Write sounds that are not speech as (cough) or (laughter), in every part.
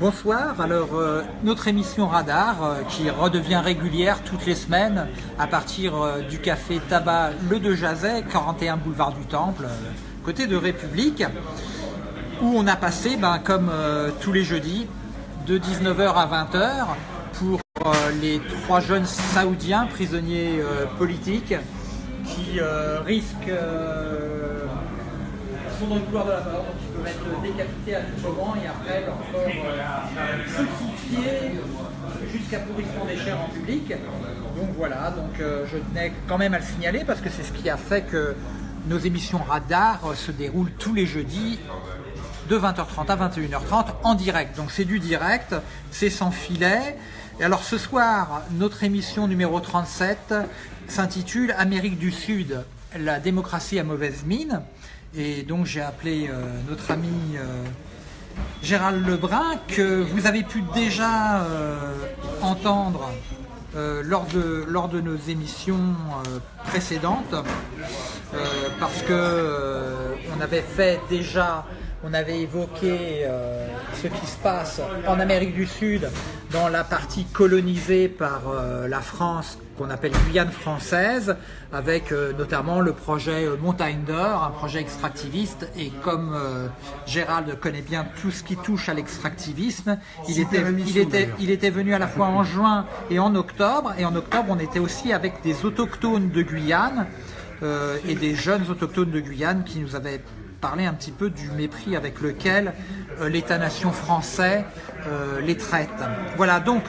Bonsoir, alors euh, notre émission Radar euh, qui redevient régulière toutes les semaines à partir euh, du café Tabac Le De Jazet, 41 boulevard du Temple, côté de République, où on a passé, ben, comme tous les jeudis, de 19h à 20h pour les trois jeunes saoudiens prisonniers politiques qui risquent sont dans le couloir de la mort, donc ils peuvent être décapités à tout moment et après leur corps euh, jusqu'à pourrissement des chairs en public. Donc voilà, donc euh, je tenais quand même à le signaler parce que c'est ce qui a fait que nos émissions radar euh, se déroulent tous les jeudis de 20h30 à 21h30 en direct. Donc c'est du direct, c'est sans filet. Et alors ce soir, notre émission numéro 37 s'intitule Amérique du Sud, la démocratie à mauvaise mine. Et donc j'ai appelé euh, notre ami euh, Gérald Lebrun que vous avez pu déjà euh, entendre lors, de, lors de nos émissions précédentes parce que on avait fait déjà on avait évoqué ce qui se passe en Amérique du Sud dans la partie colonisée par la France qu'on appelle Guyane française, avec euh, notamment le projet euh, Montagne d'Or, un projet extractiviste. Et comme euh, Gérald connaît bien tout ce qui touche à l'extractivisme, il était, il, était, il était venu à la fois en juin et en octobre. Et en octobre, on était aussi avec des autochtones de Guyane et des jeunes autochtones de Guyane qui nous avaient parlé un petit peu du mépris avec lequel l'État-nation français les traite. Voilà, donc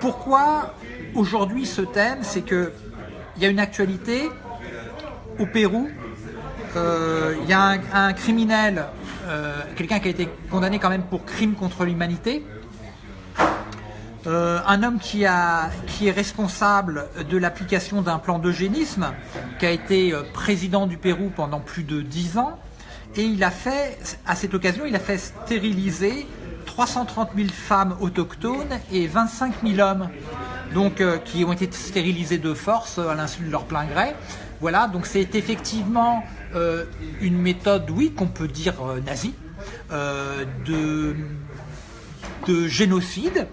pourquoi aujourd'hui ce thème C'est qu'il y a une actualité au Pérou, euh, il y a un, criminel, euh, quelqu'un qui a été condamné quand même pour crime contre l'humanité, euh, un homme qui, est responsable de l'application d'un plan d'eugénisme, qui a été président du Pérou pendant plus de dix ans, et il a fait, à cette occasion, il a fait stériliser 330 000 femmes autochtones et 25 000 hommes donc, euh, qui ont été stérilisés de force à l'insu de leur plein gré. Voilà, donc c'est effectivement euh, une méthode, oui, qu'on peut dire euh, nazie, de, de, génocide,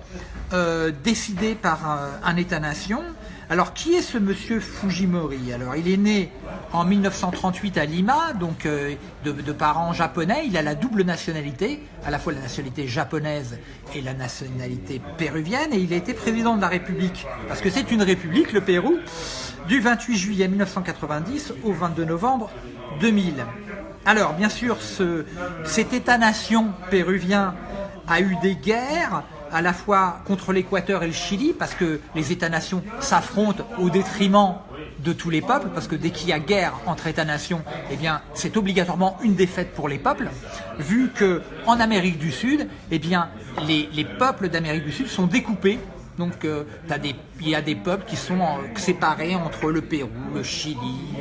décidé par un État-nation, alors, qui est ce monsieur Fujimori? Alors, il est né en 1938 à Lima, donc euh, de, parents japonais. Il a la double nationalité, à la fois la nationalité japonaise et la nationalité péruvienne. Et il a été président de la République, parce que c'est une république, le Pérou, du 28 juillet 1990 au 22 novembre 2000. Alors, bien sûr, ce, cet État-nation péruvien a eu des guerres, à la fois contre l'Équateur et le Chili, parce que les États-nations s'affrontent au détriment de tous les peuples, parce que dès qu'il y a guerre entre États-nations, eh c'est obligatoirement une défaite pour les peuples, vu que en Amérique du Sud, eh les, peuples d'Amérique du Sud sont découpés. Donc, euh, il y a des peuples qui sont euh, séparés entre le Pérou, le Chili,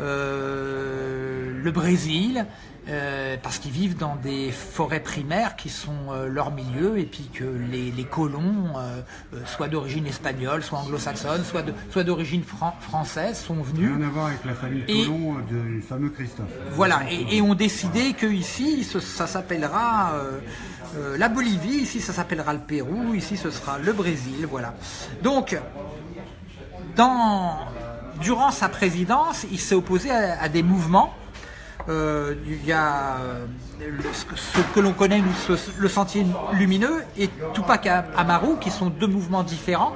euh, le Brésil, euh, parce qu'ils vivent dans des forêts primaires qui sont euh, leur milieu et puis que les, colons, euh, soit d'origine espagnole, soit anglo-saxonne, soit d'origine française, sont venus. Rien à voir avec la famille colon du fameux Christophe. Voilà, et, ont décidé que ici, ça s'appellera la Bolivie, ici ça s'appellera le Pérou, ici ce sera le Brésil, voilà. Donc, dans, durant sa présidence, il s'est opposé à des mouvements euh, il y a euh, ce que l'on connaît, le Sentier Lumineux et Tupac Amaru, qui sont deux mouvements différents.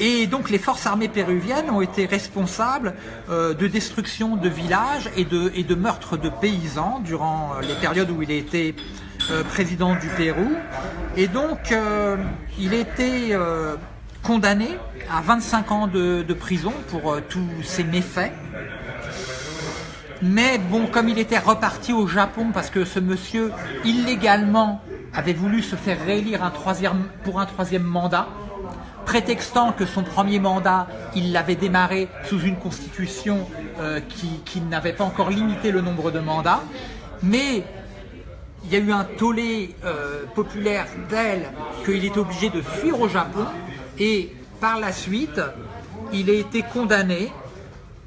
Et donc les forces armées péruviennes ont été responsables euh, de destruction de villages et de, et de meurtres de paysans durant les périodes où il a été président du Pérou. Et donc il été condamné à 25 ans de, prison pour tous ces méfaits. Mais bon, comme il était reparti au Japon parce que ce monsieur, illégalement, avait voulu se faire réélire pour un troisième mandat, prétextant que son premier mandat, il l'avait démarré sous une constitution euh, qui, n'avait pas encore limité le nombre de mandats. Mais il y a eu un tollé euh, populaire d'elle qu'il était obligé de fuir au Japon et par la suite, il a été condamné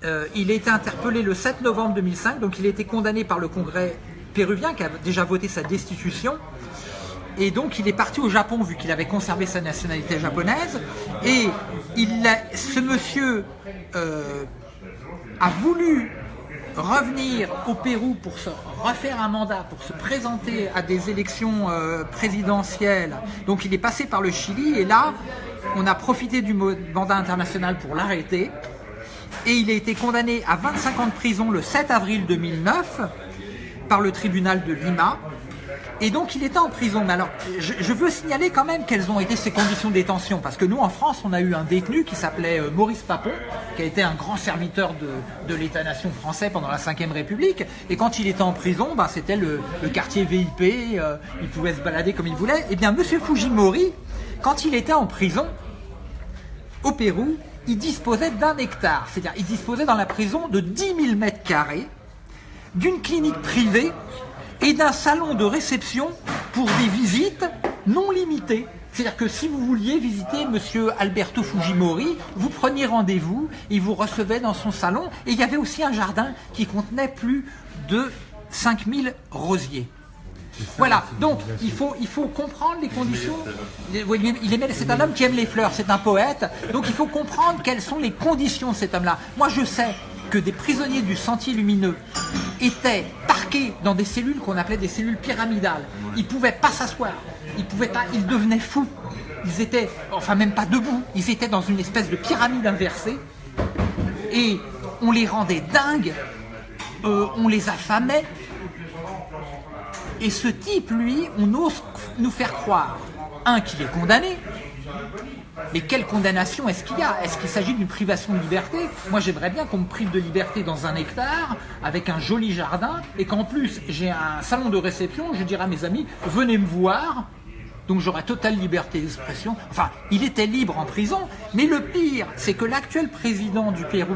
euh, il a été interpellé le 7 novembre 2005, donc il a été condamné par le Congrès péruvien qui a déjà voté sa destitution. Et donc il est parti au Japon vu qu'il avait conservé sa nationalité japonaise. Et ce monsieur euh, a voulu revenir au Pérou pour se refaire un mandat, pour se présenter à des élections euh, présidentielles. Donc il est passé par le Chili et là, on a profité du mandat international pour l'arrêter. Et il a été condamné à 25 ans de prison le 7 avril 2009 par le tribunal de Lima. Et donc il était en prison. Mais alors, je, veux signaler quand même quelles ont été ses conditions de détention. Parce que nous, en France, on a eu un détenu qui s'appelait euh, Maurice Papon, qui a été un grand serviteur de, l'État-nation français pendant la Ve République. Et quand il était en prison, bah, c'était le, quartier VIP, euh, il pouvait se balader comme il voulait. Et eh bien, Monsieur Fujimori, quand il était en prison, au Pérou, il disposait d'un hectare. C'est-à-dire, il disposait dans la prison de 10 000 mètres carrés, d'une clinique privée et d'un salon de réception pour des visites non limitées. C'est-à-dire que si vous vouliez visiter Monsieur Alberto Fujimori, vous preniez rendez-vous, il vous recevait dans son salon, et il y avait aussi un jardin qui contenait plus de 5000 rosiers. Voilà, donc il faut, il faut comprendre les conditions. C'est un homme qui aime les fleurs, c'est un poète. Donc il faut comprendre quelles sont les conditions de cet homme-là. Moi je sais que des prisonniers du Sentier Lumineux étaient parqués dans des cellules qu'on appelait des cellules pyramidales. Ils ne pouvaient pas s'asseoir, ils pouvaient pas, ils devenaient fous. Ils étaient, enfin même pas debout, ils étaient dans une espèce de pyramide inversée et on les rendait dingues, euh, on les affamait. Et ce type, lui, on ose nous faire croire, un, qu'il est condamné, mais quelle condamnation est-ce qu'il y a? Est-ce qu'il s'agit d'une privation de liberté? Moi, j'aimerais bien qu'on me prive de liberté dans un hectare, avec un joli jardin, et qu'en plus, j'ai un salon de réception, je dirais à mes amis, venez me voir, donc j'aurais totale liberté d'expression. Enfin, il était libre en prison, mais le pire, c'est que l'actuel président du Pérou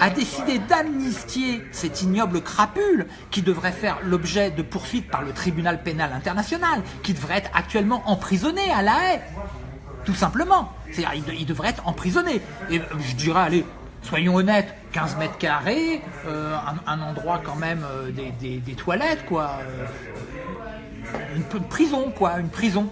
a décidé d'amnistier cette ignoble crapule qui devrait faire l'objet de poursuites par le tribunal pénal international, qui devrait être actuellement emprisonné à La Haye tout simplement. C'est-à-dire, il, devrait être emprisonné. Et je dirais, allez, soyons honnêtes, 15 mètres carrés, euh, un, endroit quand même euh, des, toilettes, quoi. Euh, une, prison, quoi, une prison.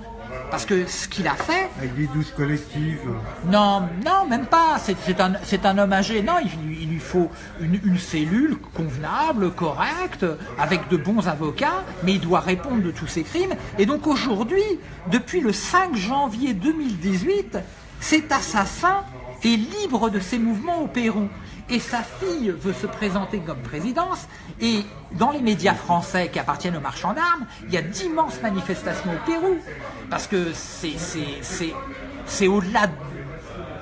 Parce que ce qu'il a fait... Avec des douces collectives. Non, non, même pas. C'est un, un, homme âgé. Non, il, lui faut une, une, cellule convenable, correcte, avec de bons avocats, mais il doit répondre de tous ses crimes. Et donc aujourd'hui, depuis le 5 janvier 2018, cet assassin est libre de ses mouvements au Pérou et sa fille veut se présenter comme présidence, et dans les médias français qui appartiennent aux marchands d'armes, il y a d'immenses manifestations au Pérou, parce que c'est au-delà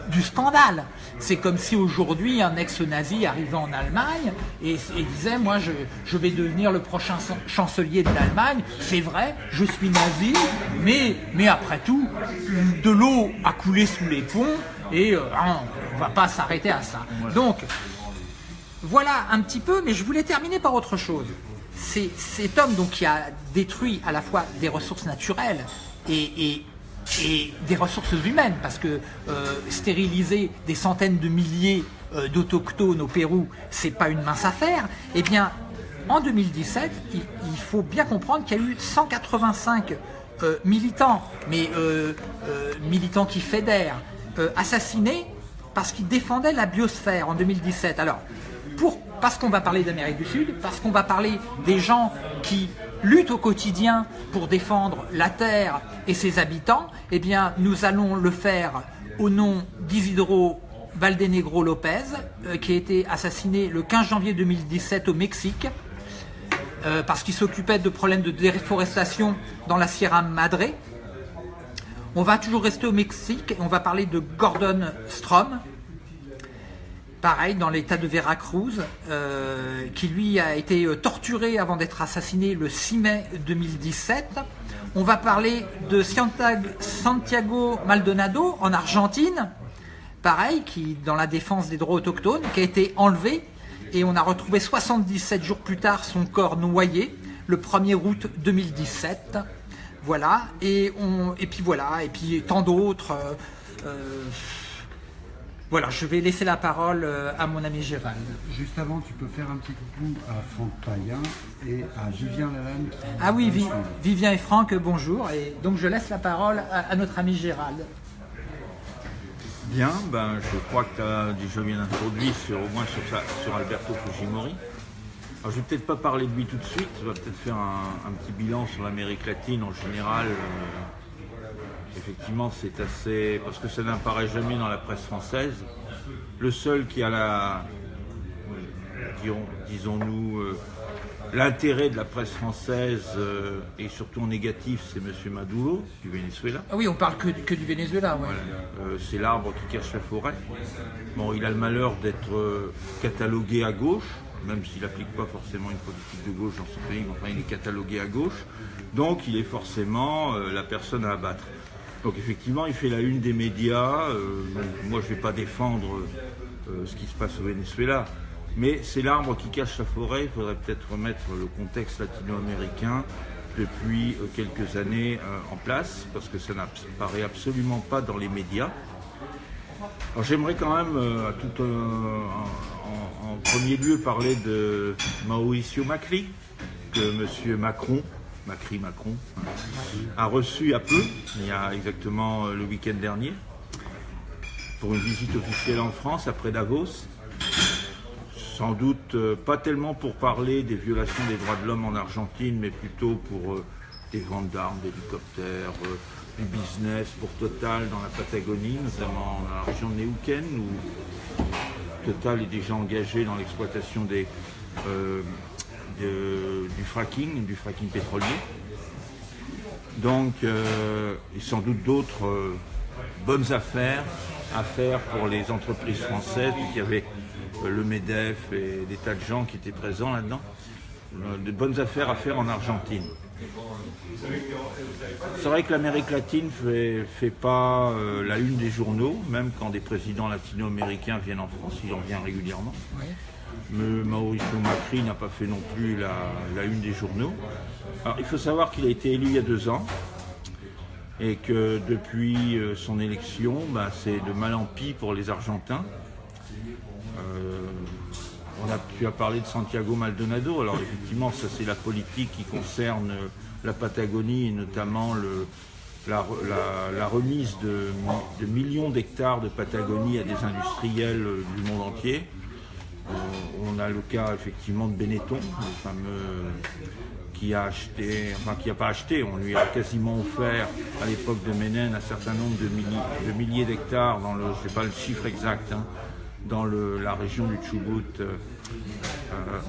du scandale. C'est comme si aujourd'hui un ex-nazi arrivait en Allemagne et, disait moi je, je, vais devenir le prochain chancelier de l'Allemagne. C'est vrai, je suis nazi, mais, mais après tout, de l'eau a coulé sous les ponts et euh, hein, on ne va pas s'arrêter à ça. Donc, voilà un petit peu, mais je voulais terminer par autre chose. C'est cet homme donc, qui a détruit à la fois des ressources naturelles et, des ressources humaines, parce que euh, stériliser des centaines de milliers euh, d'autochtones au Pérou, c'est pas une mince affaire, eh bien, en 2017, il, faut bien comprendre qu'il y a eu 185 militants, mais militants qui fédèrent, euh, assassiné parce qu'il défendait la biosphère en 2017. Alors, parce qu'on va parler d'Amérique du Sud, parce qu'on va parler des gens qui luttent au quotidien pour défendre la Terre et ses habitants, eh bien, nous allons le faire au nom d'Isidro Valdenegro Lopez, euh, qui a été assassiné le 15 janvier 2017 au Mexique, euh, parce qu'il s'occupait de problèmes de déforestation dans la Sierra Madre, on va toujours rester au Mexique et on va parler de Gordon Strom, pareil dans l'état de Veracruz, euh, qui lui a été torturé avant d'être assassiné le 6 mai 2017. On va parler de Santiago Maldonado en Argentine, pareil, qui dans la défense des droits autochtones, qui a été enlevé et on a retrouvé 77 jours plus tard son corps noyé, le 1er août 2017. Voilà, et, on, et puis voilà, et puis tant d'autres. Euh, euh, Voilà, je vais laisser la parole à mon ami Gérald. Juste avant, tu peux faire un petit coucou à Franck Payen et à Vivien Lalanne. Ah oui, Vivien et Franck, bonjour. Et donc je laisse la parole à, notre ami Gérald. Bien, ben, je crois que tu as déjà bien introduit sur, au moins sur, sur Alberto Fujimori. Alors, je vais peut-être pas parler de lui tout de suite, je vais peut-être faire un, petit bilan sur l'Amérique latine en général. Euh, effectivement, c'est assez. parce que ça n'apparaît jamais dans la presse française. Le seul qui a la. disons-nous. Euh, l'intérêt de la presse française, euh, et surtout en négatif, c'est M. Maduro, du Venezuela. Ah oui, on parle que, que du Venezuela, c'est l'arbre qui cache la forêt. Bon, il a le malheur d'être catalogué à gauche même s'il n'applique pas forcément une politique de gauche dans son pays, enfin il est catalogué à gauche, donc il est forcément euh, la personne à abattre. Donc effectivement, il fait la une des médias. Euh, moi, je ne vais pas défendre euh, ce qui se passe au Venezuela, mais c'est l'arbre qui cache la forêt. Il faudrait peut-être remettre le contexte latino-américain depuis quelques années en place, parce que ça n'apparaît absolument pas dans les médias. Alors j'aimerais quand même, à tout, en, premier lieu parler de Mauricio Macri, que M. Macron, Macri Macron, a reçu à peu, il y a exactement euh, le week-end dernier, pour une visite officielle en France après Davos. Sans doute euh, pas tellement pour parler des violations des droits de l'homme en Argentine, mais plutôt pour euh, des ventes d'armes, d'hélicoptères, du business pour Total dans la Patagonie, notamment dans la région de Neuquén, où Total est déjà engagé dans l'exploitation euh, du fracking, du fracking pétrolier. Donc, euh, et sans doute d'autres euh, bonnes affaires à faire pour les entreprises françaises. Il y avait le MEDEF et des tas de gens qui étaient présents là-dedans. de bonnes affaires à faire en Argentine. C'est vrai que l'Amérique latine ne fait, pas euh, la une des journaux, même quand des présidents latino-américains viennent en France, il en vient régulièrement. Mais Mauricio Macri n'a pas fait non plus la, une des journaux. Alors, il faut savoir qu'il a été élu il y a deux ans et que depuis euh, son élection, bah, c'est de mal en pis pour les Argentins. Euh, on a, tu as parlé de Santiago Maldonado. Alors effectivement, ça c'est la politique qui concerne la Patagonie et notamment la, remise de, millions d'hectares de Patagonie à des industriels du monde entier. Euh, on a le cas effectivement de Benetton, le fameux qui a acheté, enfin qui n'a pas acheté, on lui a quasiment offert à l'époque de Ménène un certain nombre de, milliers, d'hectares dans le, sais pas le chiffre exact, hein, dans la région du Chubut euh, euh,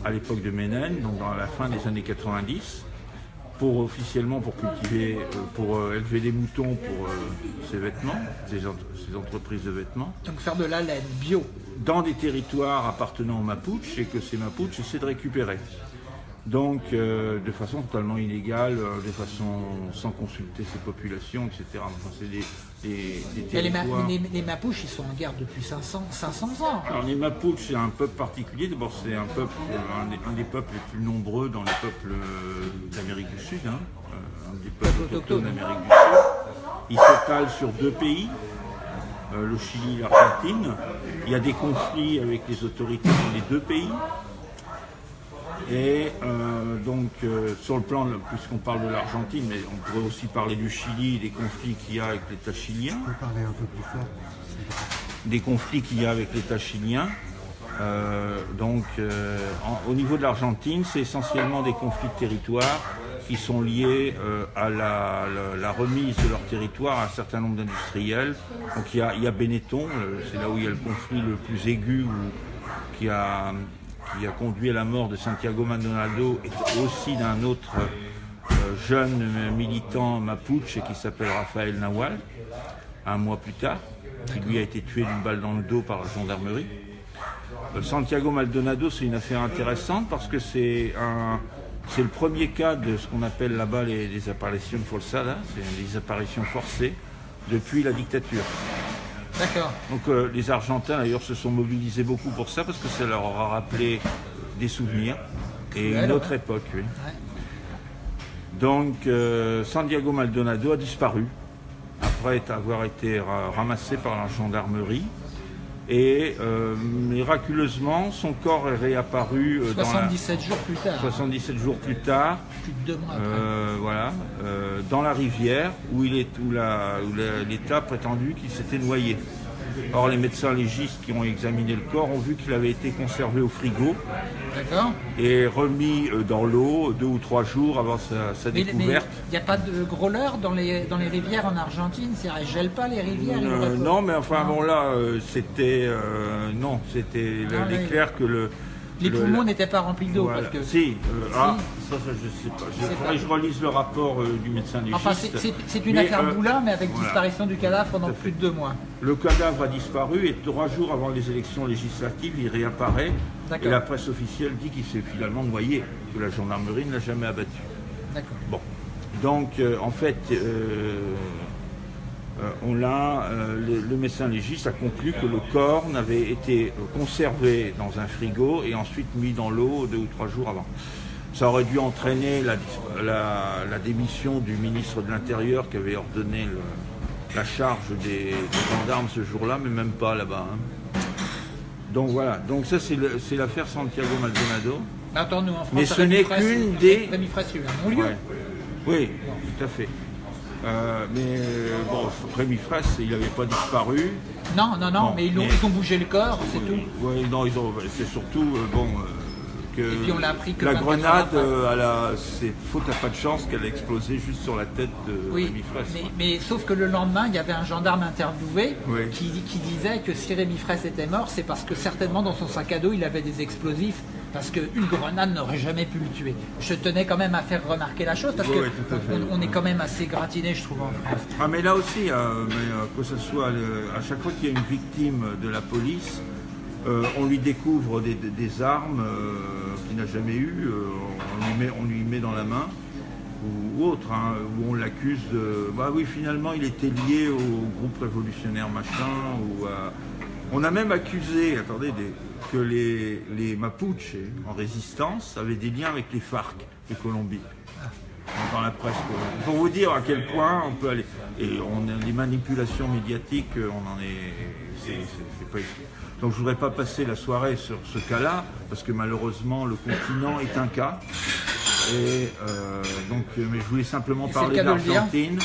à l'époque de Ménène, donc dans la fin des années 90, pour officiellement pour cultiver, euh, pour élever des moutons pour ces vêtements, ces, entreprises de vêtements. Donc faire de la laine bio. Dans des territoires appartenant aux Mapuches et que ces Mapuches essaient de récupérer donc euh, de façon totalement illégale, euh, de façon sans consulter ces populations, etc. Enfin, c'est des, Les, Mapuches, ils sont en guerre depuis 500, 500 ans. Alors les Mapuches, c'est un peuple particulier. D'abord, c'est un peuple, un des, peuples les plus nombreux dans les peuples euh, d'Amérique du Sud, hein. un des peuples autochtones d'Amérique du Sud. Ils s'étalent sur deux pays, le Chili et l'Argentine. Il y a des conflits avec les autorités dans les deux pays. Et euh, donc, euh, sur le plan, puisqu'on parle de l'Argentine, mais on pourrait aussi parler du Chili, des conflits qu'il y a avec l'État chilien. parler un peu plus fort. Des conflits qu'il y a avec l'État chilien. Euh, donc, au niveau de l'Argentine, c'est essentiellement des conflits de territoire qui sont liés à la, remise de leur territoire à un certain nombre d'industriels. Donc, il y, a, il y a Benetton, c'est là où il y a le conflit le plus aigu, qui a qui a conduit à la mort de Santiago Maldonado et aussi d'un autre euh, jeune militant mapuche qui s'appelle Rafael Nawal, un mois plus tard, qui lui a été tué d'une balle dans le dos par la gendarmerie. Euh, Santiago Maldonado, c'est une affaire intéressante parce que c'est le premier cas de ce qu'on appelle là-bas les, apparitions forzadas, c'est les apparitions forcées depuis la dictature. D'accord. Donc euh, les Argentins d'ailleurs se sont mobilisés beaucoup pour ça parce que ça leur aura rappelé des souvenirs et une autre époque. Donc euh, Santiago Maldonado a disparu après avoir été ramassé par la gendarmerie. Et euh, miraculeusement, son corps est réapparu euh, dans la- 77 jours plus tard. 77 jours plus tard, Plus de deux mois après. euh, voilà, euh, dans la rivière où il est où l'État a prétendu qu'il s'était noyé. Or, les médecins légistes qui ont examiné le corps ont vu qu'il avait été conservé au frigo. Et remis euh, dans l'eau deux ou trois jours avant sa, sa Mais découverte. il n'y a pas de grôleurs dans les, dans les rivières en Argentine? C'est-à-dire, elles gèlent pas les rivières Euh, non, mais enfin Non. bon là, euh, c'était euh, non, c'était Ah, il est clair que le Les le- poumons la- n'étaient pas remplis d'eau. Voilà. parce que... Si, euh, ah, ça, ça, je sais pas. Je, faudrait que je relise le rapport euh, du médecin légiste. Enfin, c'est- une Mais, affaire euh, boulin, mais avec voilà. disparition du cadavre pendant plus de deux mois. Le cadavre a disparu et trois jours avant les élections législatives, il réapparaît. Et la presse officielle dit qu'il s'est finalement noyé, que la gendarmerie ne l'a jamais abattu. D'accord. Bon. Donc, euh, en fait, on l'a, euh, le, le médecin légiste a conclu que le corps n'avait été euh, conservé dans un frigo et ensuite mis dans l'eau deux ou trois jours avant. Ça aurait dû entraîner la, la- la démission du ministre de l'Intérieur qui avait ordonné le- la charge des, des gendarmes ce jour-là, mais même pas là-bas. hein. Donc voilà, donc ça c'est l'affaire Santiago Maldonado. Attends, nous en France, Mais ce n'est qu'une des- Rémi Fraisse, il y a eu un non-lieu. Ouais. Oui, tout à fait. Euh, mais euh, bon, Rémi Fraisse, il n'avait pas disparu. Non, non, non, Bon, mais ils, l'ont- mais- ils ont bougé le corps, c'est tout. Oui, non, ils ont. C'est surtout euh, bon que. Et puis on l'a appris que la 24 heures grenade, euh, c'est faute à pas de chance qu'elle a explosé juste sur la tête de Oui, Rémi Fraisse. mais, sauf que le lendemain, il y avait un gendarme interviewé Oui. qui, qui disait que si Rémi Fraisse était mort, c'est parce que certainement dans son sac à dos, il avait des explosifs, parce qu'une grenade n'aurait jamais pu le tuer. Je tenais quand même à faire remarquer la chose, parce Oui, oui, fait. on, est quand même assez gratiné, je trouve, en France. Ah mais là aussi, euh, mais, euh, que ce soit le- à chaque fois qu'il y a une victime de la police, euh, on lui découvre des, des- des armes euh, qu'il n'a jamais eues, euh, on, lui met, on lui met dans la main, ou, ou autre, hein, où on l'accuse de... Bah oui, finalement, il était lié au groupe révolutionnaire machin, ou à- On a même accusé, attendez, des- que les, les Mapuches en résistance avaient des liens avec les FARC de Colombie dans la presse. Pour vous dire à quel point on peut aller. Et on a les manipulations médiatiques, euh, on en est. c'est- pas. Donc je voudrais pas passer la soirée sur ce cas-là, parce que malheureusement le continent est un cas. Et euh, donc, mais je voulais simplement parler de d'Argentine,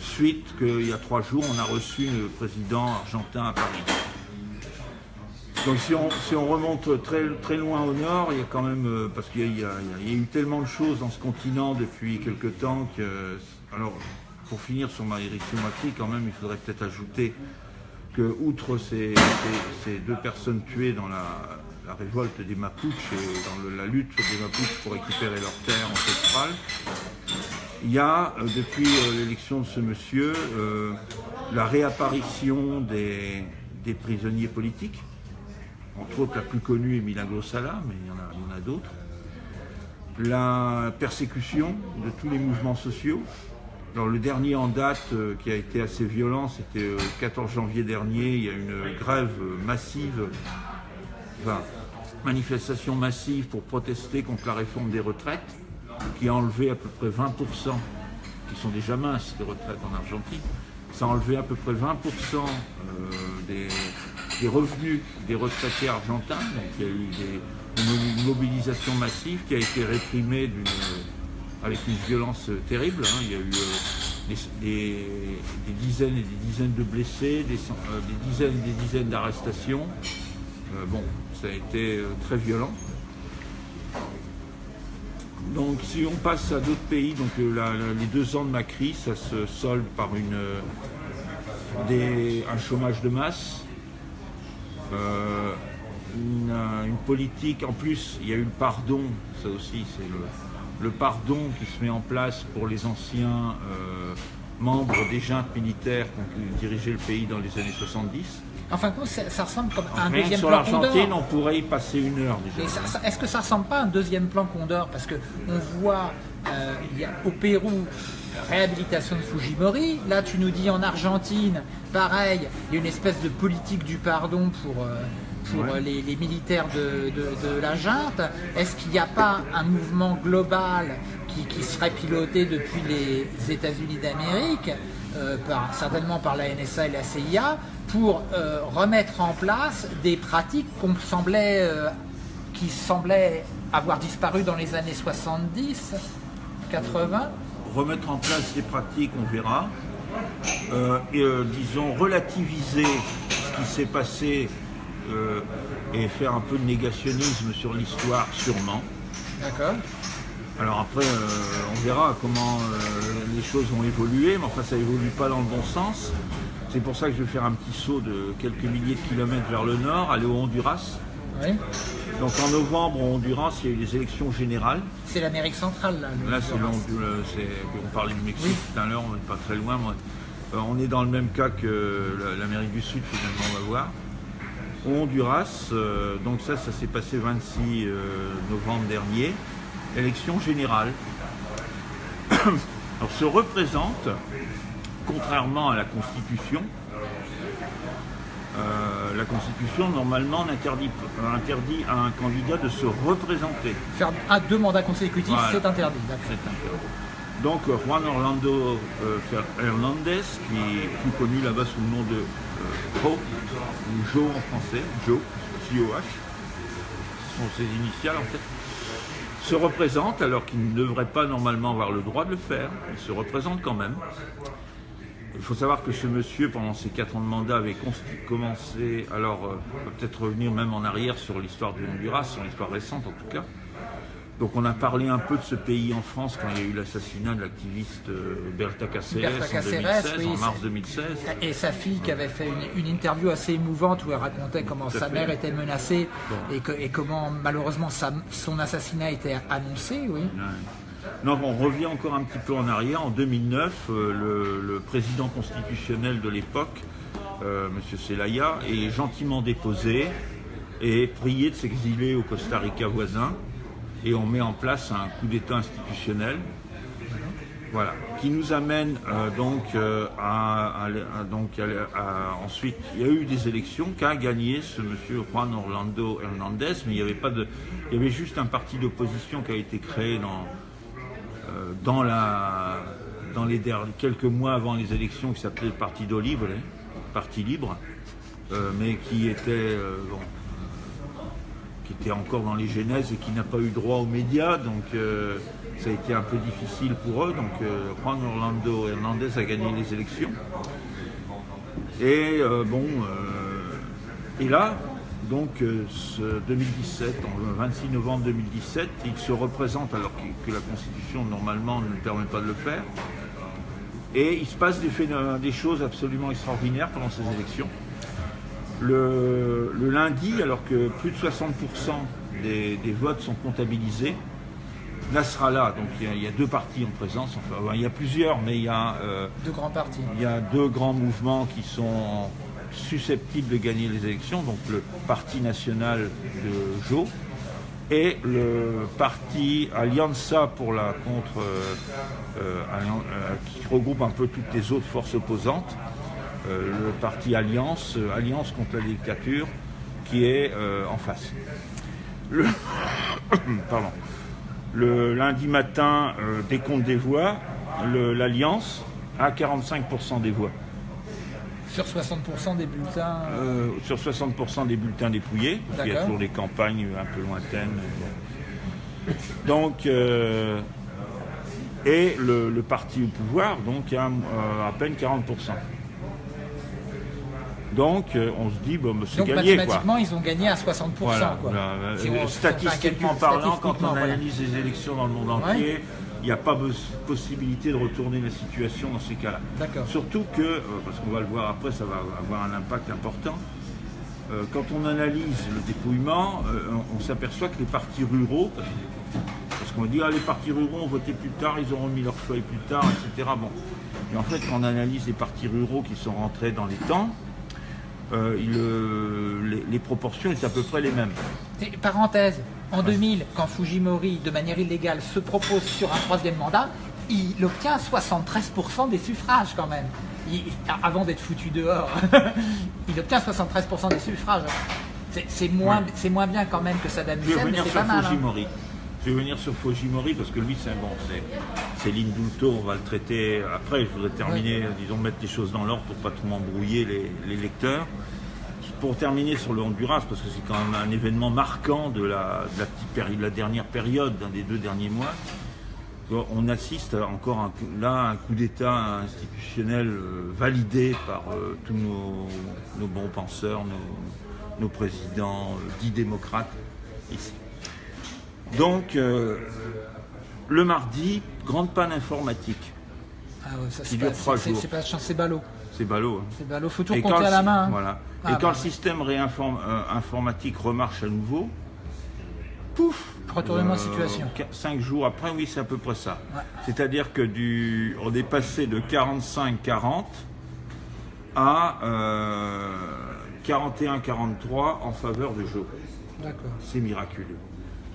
suite qu'il y a trois jours, on a reçu le président argentin à Paris. Donc si on, remonte très, très loin au nord, il y a quand même, euh, parce qu'il y, a- eu tellement de choses dans ce continent depuis quelque temps que, alors pour finir sur Mauricio Macri, quand même, il faudrait peut-être ajouter que outre ces, deux personnes tuées dans la, révolte des Mapuches et dans la lutte des Mapuches pour récupérer leurs terres ancestrales, il y a, euh, depuis euh, l'élection de ce monsieur, la réapparition des prisonniers politiques. Entre autres, la plus connue est Milagro Sala, mais il y en a, d'autres. La persécution de tous les mouvements sociaux. Le dernier en date euh, qui a été assez violent, c'était euh, le 14 janvier dernier. Il y a une grève euh, massive, enfin, manifestation massive pour protester contre la réforme des retraites, qui a enlevé à peu près 20%, qui sont déjà minces les retraites en Argentine, ça a enlevé à peu près 20% euh, des, revenus des retraités argentins. Donc il y a eu une, mobilisation massive qui a été réprimée avec une violence euh, terrible. hein. Il y a eu euh, des, dizaines et des dizaines de blessés, des, dizaines et des dizaines d'arrestations. Bon, ça a été très violent. Donc si on passe à d'autres pays, donc euh, les deux ans de Macri, ça se solde par euh, un chômage de masse, euh, une, politique, en plus il y a eu le pardon, ça aussi c'est le, pardon qui se met en place pour les anciens membres des juntes militaires qui ont dirigé le pays dans les années 70. En fin de compte, ça, ressemble comme à un Rien que deuxième sur plan l'Argentine, on pourrait y passer une heure déjà. Est-ce que ça ressemble pas à un deuxième plan Condor Parce que on voit, euh, il y a au Pérou, réhabilitation de Fujimori. Là, tu nous dis en Argentine, pareil, il y a une espèce de politique du pardon pour, euh, pour Ouais. euh, les, les militaires de, de- de la junte. Est-ce qu'il n'y a pas un mouvement global qui, qui serait piloté depuis les États-Unis d'Amérique euh, certainement par la NSA et la CIA, pour euh, remettre en place des pratiques qu'on semblait, euh, qui semblaient avoir disparu dans les années 70, 80. Remettre en place des pratiques, on verra. Euh, et disons relativiser ce qui s'est passé et faire un peu de négationnisme sur l'histoire, sûrement. D'accord. Alors après, on verra comment les choses vont évoluer, mais enfin ça évolue pas dans le bon sens. C'est pour ça que je vais faire un petit saut de quelques milliers de kilomètres vers le nord, aller au Honduras. Oui. Donc en novembre, au Honduras, il y a eu les élections générales. C'est l'Amérique centrale, là. le Là, c'est le- c'est- on parlait du Mexique Oui. tout à l'heure, on n'est pas très loin. moi. Euh, on est dans le même cas que la- l'Amérique du Sud, finalement, on va voir. Au Honduras, euh, donc ça, ça s'est passé 26 euh, novembre dernier, élection générale. (coughs) Alors, se représente, contrairement à la Constitution, euh, la Constitution, normalement, n'interdit euh, interdit à un candidat de se représenter. Faire un, deux mandats consécutifs, Voilà. c'est interdit. Interdit. Donc euh, Juan Orlando euh, Hernandez, qui est plus connu là-bas sous le nom de euh, Joe, ou Joe en français, Joe, J-O-H, ce sont ses initiales en fait, se représente alors qu'il ne devrait pas normalement avoir le droit de le faire, il se représente quand même. Il faut savoir que ce monsieur, pendant ses quatre ans de mandat, avait commencé, alors euh, on va peut-être revenir même en arrière sur l'histoire du Honduras, sur l'histoire récente en tout cas. Donc on a parlé un peu de ce pays en France quand il y a eu l'assassinat de l'activiste euh, Berta Cáceres Berta en Cáceres, 2016, oui, en mars c'est- 2016. Et sa fille qui avait fait une, une interview assez émouvante où elle racontait comment sa fait. mère était menacée Bon. et, que- et comment malheureusement sa- son assassinat était annoncé, oui. Ouais. Non, on revient encore un petit peu en arrière. En 2009, euh, le, président constitutionnel de l'époque, euh, M. Celaya, est gentiment déposé et prié de s'exiler au Costa Rica voisin. Et on met en place un coup d'État institutionnel. Voilà, qui nous amène euh, donc à, ensuite il y a eu des élections qu'a gagné ce monsieur Juan Orlando Hernandez, mais il avait pas de, il y avait juste un parti d'opposition qui a été créé dans dans la dans les derniers, quelques mois avant les élections qui s'appelait le Parti Libre, euh, mais qui était euh, qui était encore dans les genèses et qui n'a pas eu droit aux médias, donc euh, ça a été un peu difficile pour eux. Donc euh, Juan Orlando Hernandez a gagné les élections. Et euh, bon, euh, et là, donc euh, ce 2017, en- le 26 novembre 2017, il se représente alors que, que la Constitution normalement ne permet pas de le faire. Et il se passe des, phénomènes- des choses absolument extraordinaires pendant ces élections. Le, le lundi, alors que plus de 60% des, des votes sont comptabilisés, Nasrallah, donc il y, a, il y a deux partis en présence, enfin il y a plusieurs, mais il y a, euh, Deux grands partis. il y a deux grands mouvements qui sont susceptibles de gagner les élections, donc le Parti national de Joe et le parti Alianza pour la contre, euh, euh, euh, qui regroupe un peu toutes les autres forces opposantes, le parti Alliance, Alliance contre la dictature, qui est en face. Le, (coughs) pardon. Le lundi matin, décompte des voix, l'Alliance a 45% des voix. Sur 60% des bulletins. Euh, sur 60% des bulletins dépouillés, parce qu'il y a toujours des campagnes un peu lointaines. Donc, euh, et le, le parti au pouvoir, donc, a euh, à peine 40%. Donc, euh, on se dit, bon, bah, c'est gagné, quoi. mathématiquement, ils ont gagné à 60%. Voilà, quoi. voilà. Euh, Si on- si on fait un statistiquement parlant, quand on voilà. analyse les élections dans le monde entier, n'y a pas possibilité de retourner la situation dans ces cas-là. D'accord. Surtout que, euh, parce qu'on va le voir après, ça va avoir un impact important. Euh, quand on analyse le dépouillement, euh, on, s'aperçoit que les partis ruraux, parce, qu'on dit ah, les partis ruraux ont voté plus tard, ils auront mis leur feuille plus tard, etc. Bon. Mais en fait, quand on analyse les partis ruraux qui sont rentrés dans les temps, euh, il, euh, les, les proportions étaient à peu près les mêmes. Parenthèse, en 2000, quand Fujimori, de manière illégale, se propose sur un troisième mandat, il obtient 73% des suffrages quand même. Il- avant d'être foutu dehors, (laughs) il obtient 73% des suffrages. C'est- moins, bien quand même que Saddam Hussein, mais c'est pas mal. hein. Je vais venir sur Fujimori parce que lui, c'est bon, c'est l'indulto, on va le traiter après. Je voudrais terminer, disons, mettre les choses dans l'ordre pour pas trop m'embrouiller les, les lecteurs. Pour terminer sur le Honduras, parce que c'est quand même un événement marquant de la, de la petite péri- de la dernière période, d'un des deux derniers mois, on assiste encore un là à un coup d'État institutionnel euh, validé par euh, tous nos, nos bons penseurs, nos, nos présidents, euh, dits démocrates ici. Donc, euh, le mardi, grande panne informatique. Ah ouais, ça, c'est dure pas, trois c'est- jours. c'est pas c'est ballot. C'est ballot. hein. C'est ballot. Faut tout compter à la main. hein. Voilà. Ah, Et quand bah, le système réinform- euh, informatique remarche à nouveau, pouf Retournement de situation. 5 jours après, oui, c'est à peu près ça. Ouais. C'est-à-dire que du, on est passé de 45-40 à euh, 41-43 en faveur de Joe. D'accord. C'est miraculeux.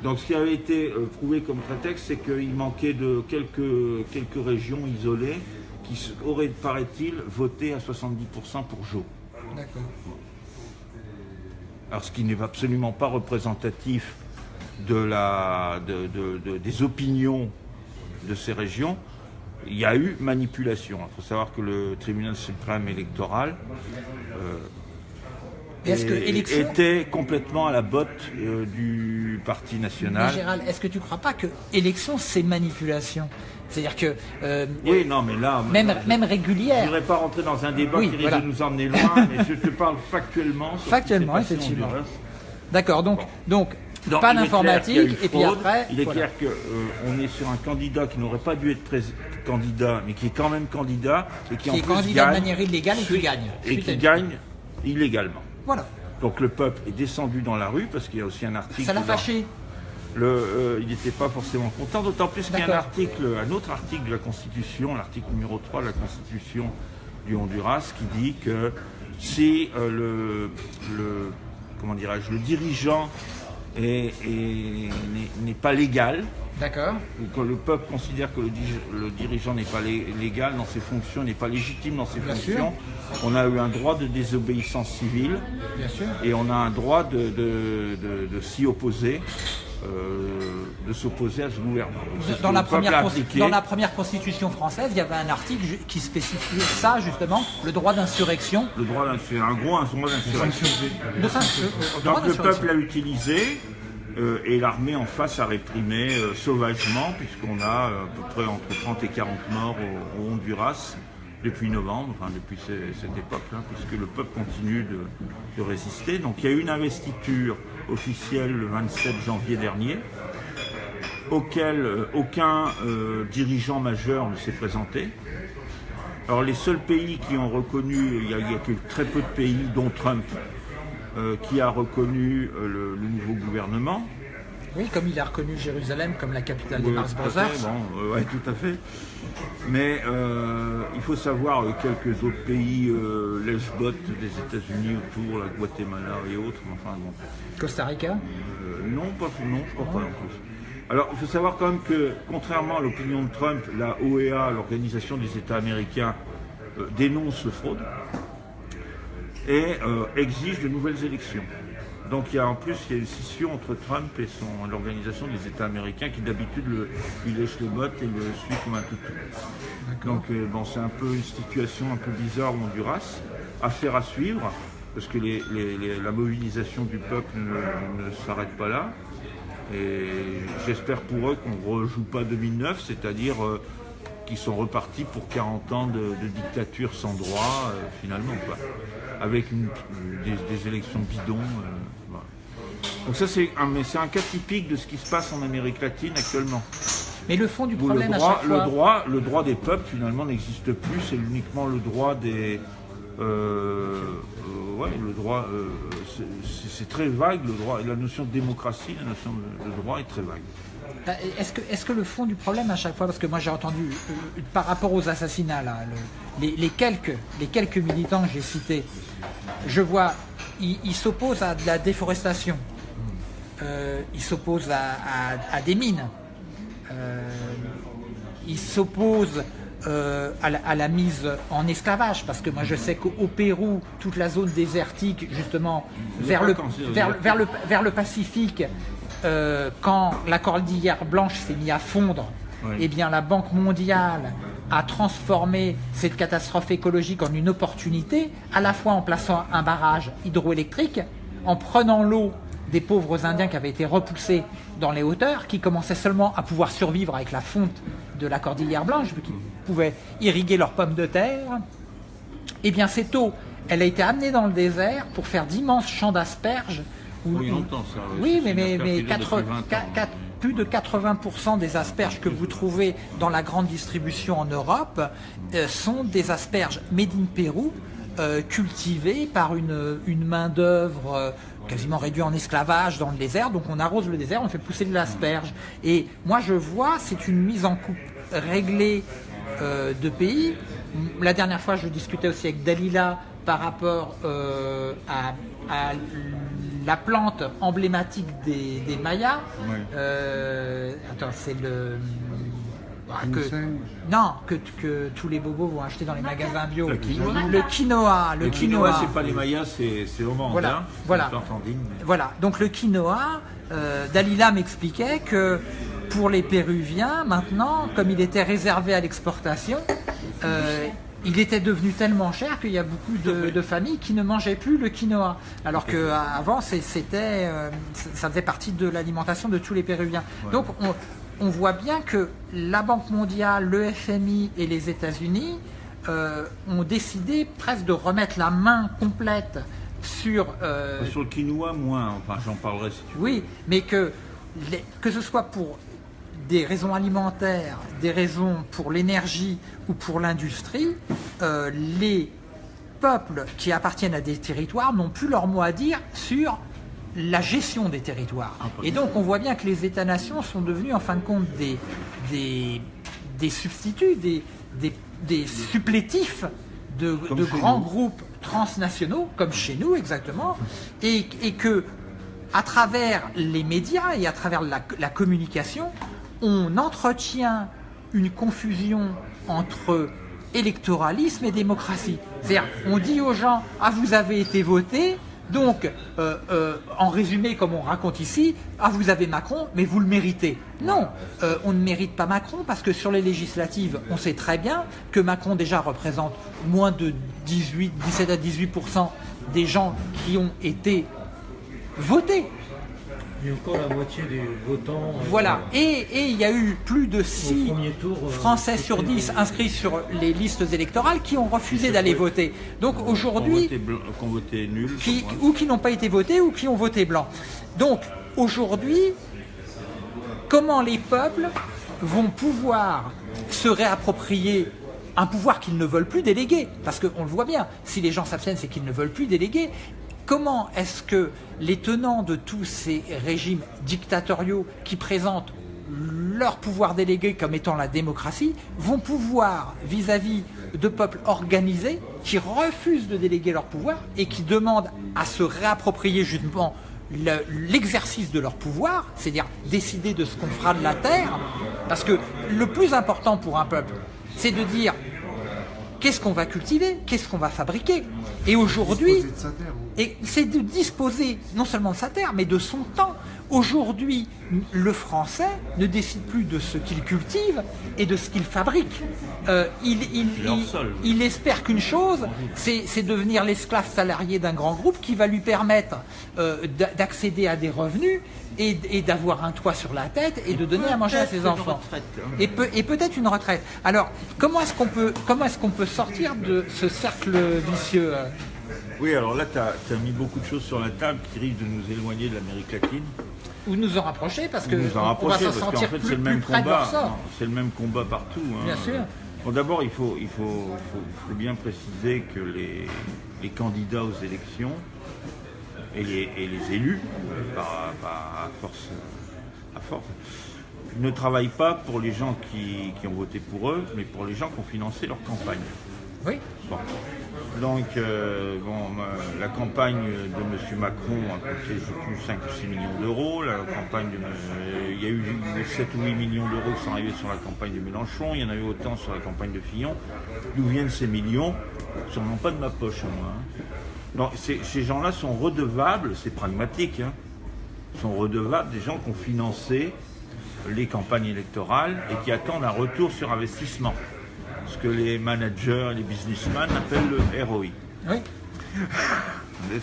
Donc ce qui avait été euh, prouvé comme prétexte, c'est qu'il manquait de quelques, quelques régions isolées qui auraient, paraît-il, voté à 70% pour Joe. D'accord. Alors, ce qui n'est absolument pas représentatif de la, de- de- de- des opinions de ces régions, il y a eu manipulation. Il faut savoir que le tribunal suprême électoral Et Est-ce que est- élection. était complètement à la botte euh, du Parti Mais national. Gérald, est-ce que tu crois pas que élection c'est manipulation? C'est-à-dire que euh, Oui, non, mais là, même même je ne régulière. voudrais pas rentrer dans un débat Oui, qui risque de nous emmener loin, (laughs) mais je te parle factuellement. sur Factuellement, effectivement. D'accord. Donc donc Donc, pas d'informatique et puis après. Il est voilà. clair qu'on est sur un candidat qui n'aurait pas dû être candidat, mais qui est quand même candidat et qui, en est plus candidat de manière illégale et qui gagne. Et qui gagne illégalement. Voilà. Donc le peuple est descendu dans la rue parce qu'il y a aussi un article. Ça l'a fâché. le, euh, il n'était pas forcément content, d'autant plus qu'il y a un article, un autre article de la Constitution, l'article numéro 3 de la Constitution du Honduras, qui dit que si euh, le, le comment dirais-je, le dirigeant est- est- n'est n'est pas légal, D'accord. ou que le peuple considère que le, dirigeant n'est pas lé- légal dans ses fonctions, n'est pas légitime dans ses Bien fonctions, on a eu un droit de désobéissance civile Bien sûr. et on a un droit de, de- de- de s'y opposer, euh, de s'opposer à ce gouvernement. Ce Dans la, première dans la constitution française, il y avait un article qui spécifiait ça, justement, le droit d'insurrection. Le droit d'insurrection, un gros un droit d'insurrection. Donc le peuple l'a utilisé euh, et l'armée en face a réprimé euh, sauvagement, puisqu'on a euh, à peu près entre 30 et 40 morts au, Honduras depuis novembre, enfin depuis ce- cette époque-là, puisque le peuple continue de, résister. Donc il y a eu une investiture officielle le 27 janvier dernier, auquel aucun dirigeant majeur ne s'est présenté. Alors les seuls pays qui ont reconnu, il y a, il très peu de pays, dont Trump, qui a reconnu euh, le, le nouveau gouvernement. Oui, comme il a reconnu Jérusalem comme la capitale des Mars Brothers. bon, euh, ouais, tout à fait. Mais euh, il faut savoir euh, quelques autres pays, euh, Lesbot des États-Unis autour, la Guatemala et autres. Enfin bon, Costa Rica? Euh, non, pas non, je crois pas non plus. Alors, il faut savoir quand même que, contrairement à l'opinion de Trump, la OEA, l'Organisation des États américains, euh, dénonce le fraude et euh, exige de nouvelles élections. Donc, il y a en plus il y a une scission entre Trump et son- l'Organisation des États américains qui d'habitude lui lèche les bottes et le suit comme un toutou. Donc, euh, bon, c'est un peu une situation un peu bizarre au Honduras. Affaire à suivre, parce que les- les- les- la mobilisation du peuple ne, ne s'arrête pas là. Et j'espère pour eux qu'on ne rejoue pas 2009, c'est-à-dire euh, qu'ils sont repartis pour 40 ans de, de dictature sans droit, euh, finalement, quoi. Avec une- des, des élections bidons. euh, voilà. Donc ça, c'est un, un cas typique de ce qui se passe en Amérique latine actuellement. Mais le fond du le problème à droit, chaque fois. le, droit, le droit des peuples finalement n'existe plus, c'est uniquement le droit des. euh, euh, ouais, le droit. euh, c'est- très vague, le droit. La notion de démocratie, la notion de droit est très vague. Euh, Est-ce que, est que le fond du problème à chaque fois, parce que moi j'ai entendu euh, par rapport aux assassinats, là, le- les, les quelques, les quelques militants que j'ai cités, je vois, ils s'opposent à de la déforestation, Euh, ils s'opposent à, à- à des mines, Euh, ils s'opposent euh, à, la, à la mise en esclavage, parce que moi je sais qu'au au Pérou, toute la zone désertique, justement, vers le, vers le, vers le Pacifique, euh, quand la cordillère blanche s'est mise à fondre, Oui. eh bien la Banque mondiale a transformé cette catastrophe écologique en une opportunité, à la fois en plaçant un barrage hydroélectrique, en prenant l'eau des pauvres Indiens qui avaient été repoussés dans les hauteurs, qui commençaient seulement à pouvoir survivre avec la fonte de la cordillère blanche, vu qu'ils pouvaient irriguer leurs pommes de terre. Eh bien, cette eau, elle a été amenée dans le désert pour faire d'immenses champs d'asperges. Où- Oui, longtemps ça. mais, mais, affaire mais qui dure quatre- depuis 20 ans. qua- quatre- plus de 80% des asperges que vous trouvez dans la grande distribution en Europe euh, sont des asperges made in Pérou, euh, cultivées par une, une main-d'œuvre euh, quasiment réduite en esclavage dans le désert. Donc on arrose le désert, on fait pousser de l'asperge. Et moi je vois, c'est une mise en coupe réglée de pays. La dernière fois, je discutais aussi avec Dalila par rapport euh, à, à la plante emblématique des, des Mayas. Oui. Euh, attends, c'est le. ah, que- non, que, que tous les bobos vont acheter dans les magasins bio. Le quinoa. Le quinoa, le, Le quinoa. quinoa, c'est pas les Mayas, c'est c'est au mandin. Voilà, C'est voilà. une plante andine, mais- Voilà, donc le quinoa, euh, Dalila m'expliquait que pour les Péruviens, maintenant, comme il était réservé à l'exportation, euh, il était devenu tellement cher qu'il y a beaucoup de, de familles qui ne mangeaient plus le quinoa. Alors qu'avant, c'était, euh, ça faisait partie de l'alimentation de tous les Péruviens. Donc on, on voit bien que la Banque mondiale, le FMI et les États-Unis euh, ont décidé presque de remettre la main complète sur euh, Sur le quinoa, moins. Enfin, j'en parlerai si tu veux. oui, mais que, les- que ce soit pour des raisons alimentaires, des raisons pour l'énergie ou pour l'industrie, euh, les peuples qui appartiennent à des territoires n'ont plus leur mot à dire sur la gestion des territoires. Ah, Et donc on voit bien que les États-nations sont devenus en fin de compte des, des, des substituts, des, des, des supplétifs de, grands nous. groupes transnationaux, comme chez nous exactement, et, et que à travers les médias et à travers la, la communication, on entretient une confusion entre électoralisme et démocratie. C'est-à-dire, on dit aux gens, ah vous avez été voté, donc euh, euh, en résumé, comme on raconte ici, ah vous avez Macron, mais vous le méritez. Non, euh, on ne mérite pas Macron parce que sur les législatives, on sait très bien que Macron déjà représente moins de 18, 17 à 18% des gens qui ont été votés. Il y a encore la moitié des votants. euh, Voilà. Et, et il y a eu plus de 6 premier tour, euh, Français sur 10 inscrits sur les listes électorales qui ont refusé d'aller voter. Donc aujourd'hui, nul. qui, ou qui n'ont pas été votés ou qui ont voté blanc. Donc aujourd'hui, comment les peuples vont pouvoir se réapproprier un pouvoir qu'ils ne veulent plus déléguer? Parce qu'on le voit bien, si les gens s'abstiennent, c'est qu'ils ne veulent plus déléguer. Comment est-ce que les tenants de tous ces régimes dictatoriaux qui présentent leur pouvoir délégué comme étant la démocratie vont pouvoir, vis-à-vis de peuples organisés qui refusent de déléguer leur pouvoir et qui demandent à se réapproprier justement le- l'exercice de leur pouvoir, c'est-à-dire décider de ce qu'on fera de la terre, parce que le plus important pour un peuple, c'est de dire qu'est-ce qu'on va cultiver, qu'est-ce qu'on va fabriquer? Et aujourd'hui, c'est de disposer non seulement de sa terre, mais de son temps. Aujourd'hui, le français ne décide plus de ce qu'il cultive et de ce qu'il fabrique. Euh, il, espère qu'une chose, c'est devenir l'esclave salarié d'un grand groupe qui va lui permettre euh, d'a- d'accéder à des revenus et, et d'avoir un toit sur la tête et de donner à manger à ses Peut-être une enfants. retraite, hein. Et, peut- et peut-être une retraite. Alors, comment est-ce qu'on peut, comment est-ce qu'on peut sortir de ce cercle vicieux euh? Oui, alors là, tu as, mis beaucoup de choses sur la table qui risquent de nous éloigner de l'Amérique latine. Ou nous en rapprocher parce que nous en on va rapprocher, parce qu'en sentir fait, plus, le même combat. C'est le même combat partout. hein. Bien sûr. Bon, d'abord, il faut, il faut, faut- faut bien préciser que les, les candidats aux élections et les, et les élus, euh, par, par- à, force, à force, ne travaillent pas pour les gens qui, qui ont voté pour eux, mais pour les gens qui ont financé leur campagne. Oui, Bon. Donc, la campagne de M. Macron a coûté, je sais plus, 5 ou 6 millions d'euros. La campagne euh, il y a eu 7 ou 8 millions d'euros qui sont arrivés sur la campagne de Mélenchon. Il y en a eu autant sur la campagne de Fillon. D'où viennent ces millions? Sûrement pas de ma poche moi. hein. Non, ces, ces gens-là sont redevables, c'est pragmatique, hein, sont redevables des gens qui ont financé les campagnes électorales et qui attendent un retour sur investissement. Ce que les managers les businessmen appellent le ROI. Oui. (laughs)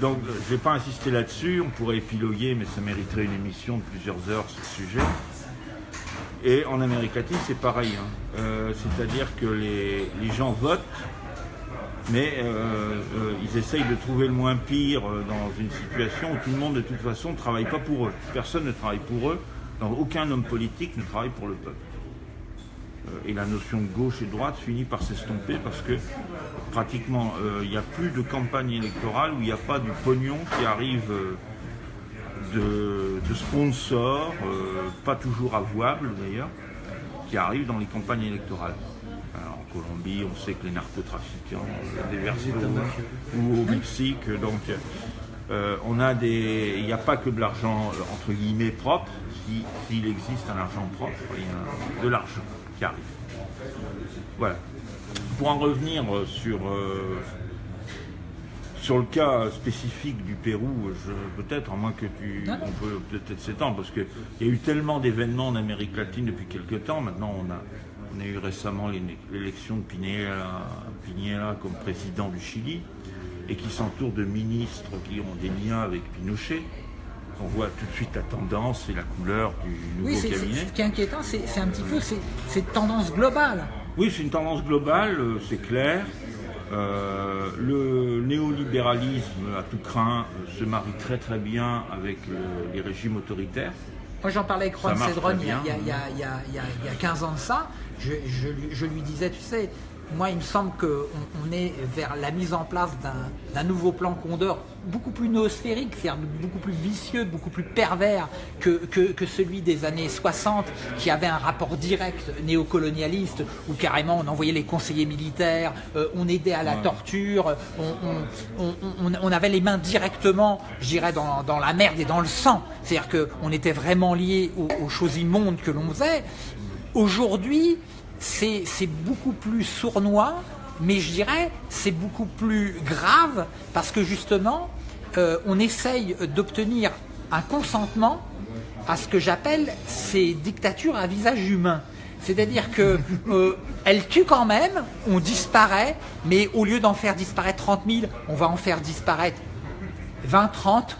Donc je ne vais pas insister là-dessus, on pourrait épiloguer, mais ça mériterait une émission de plusieurs heures sur ce sujet. Et en Amérique latine, c'est pareil. hein. Euh, C'est-à-dire que les, les gens votent, mais euh, euh, ils essayent de trouver le moins pire dans une situation où tout le monde, de toute façon, ne travaille pas pour eux. Personne ne travaille pour eux. Donc, aucun homme politique ne travaille pour le peuple. Euh, et la notion de gauche et droite finit par s'estomper parce que pratiquement euh, il n'y a plus de campagne électorale où il n'y a pas du pognon qui arrive euh, de, de sponsors, euh, pas toujours avouables d'ailleurs, qui arrivent dans les campagnes électorales. Alors, en Colombie, on sait que les narcotrafiquants déversent au- ou au Mexique, donc on a des, il n'y a pas que de l'argent entre guillemets propre. Si- S'il existe un argent propre, il y a de l'argent qui arrive. Voilà. Pour en revenir euh, sur euh, sur le cas spécifique du Pérou, peut-être, à moins que tu, Non, on peut peut-être s'étendre, parce qu'il y a eu tellement d'événements en Amérique latine depuis quelques temps. Maintenant, on a, on a eu récemment l'é- l'élection de Piñera, Piñera comme président du Chili, et qui s'entoure de ministres qui ont des liens avec Pinochet. On voit tout de suite la tendance et la couleur du nouveau Oui, cabinet. ce qui est inquiétant, c'est un petit peu ces tendances globales. Oui, c'est une tendance globale, euh, c'est clair. Euh, le néolibéralisme à tout craint euh, se marie très très bien avec le- les régimes autoritaires. Moi, j'en parlais avec marche Cedron il y, a, bien. il y a- il y a- il y a- il y a- il y a 15 ans de ça. Je, je lui- je lui disais, tu sais, moi, il me semble qu'on on est vers la mise en place d'un- nouveau plan Condor beaucoup plus noosphérique, c'est-à-dire beaucoup plus vicieux, beaucoup plus pervers que, que, que celui des années 60, qui avait un rapport direct néocolonialiste, où carrément on envoyait les conseillers militaires, euh, on aidait à la torture, on, on- on- on- on avait les mains directement, je dirais, dans, dans la merde et dans le sang. C'est-à-dire qu'on était vraiment lié aux, aux choses immondes que l'on faisait. Aujourd'hui, c'est beaucoup plus sournois, mais je dirais c'est beaucoup plus grave parce que justement, euh, on essaye d'obtenir un consentement à ce que j'appelle ces dictatures à visage humain. C'est-à-dire que (laughs) euh, elles tuent quand même, on disparaît, mais au lieu d'en faire disparaître 30 000, on va en faire disparaître 20, 30,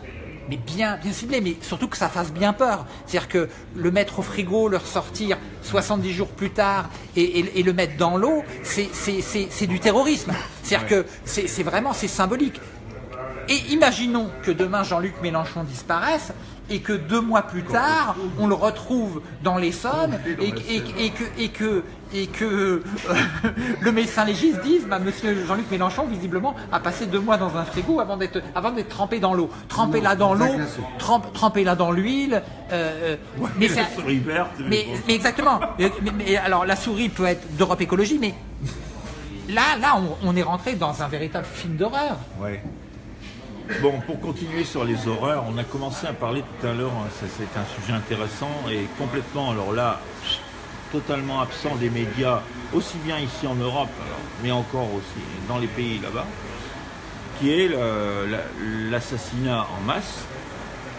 mais bien, bien ciblé, mais surtout que ça fasse bien peur. C'est-à-dire que le mettre au frigo, le ressortir 70 jours plus tard et, et- et le mettre dans l'eau, c'est- du terrorisme. C'est-à-dire que c'est c'est vraiment, c'est symbolique. Et imaginons que demain Jean-Luc Mélenchon disparaisse et que deux mois plus tard, on le retrouve dans l'Essonne et, et- et que, et que, et que euh, (laughs) le médecin légiste dise bah, Monsieur Jean-Luc Mélenchon, visiblement, a passé deux mois dans un frigo avant d'être avant d'être trempé dans l'eau. Trempez-la dans l'eau, trempe- trempez-la dans l'huile. euh, euh, mais la souris verte, mais mais, exactement. Mais, mais- mais alors la souris peut être d'Europe Écologie, mais là, là, on, on est rentré dans un véritable film d'horreur. Ouais. Bon, pour continuer sur les horreurs, on a commencé à parler tout à l'heure, hein, c'est un sujet intéressant et complètement, alors là, totalement absent des médias, aussi bien ici en Europe, alors, mais encore aussi dans les pays là-bas, qui est l'assassinat en masse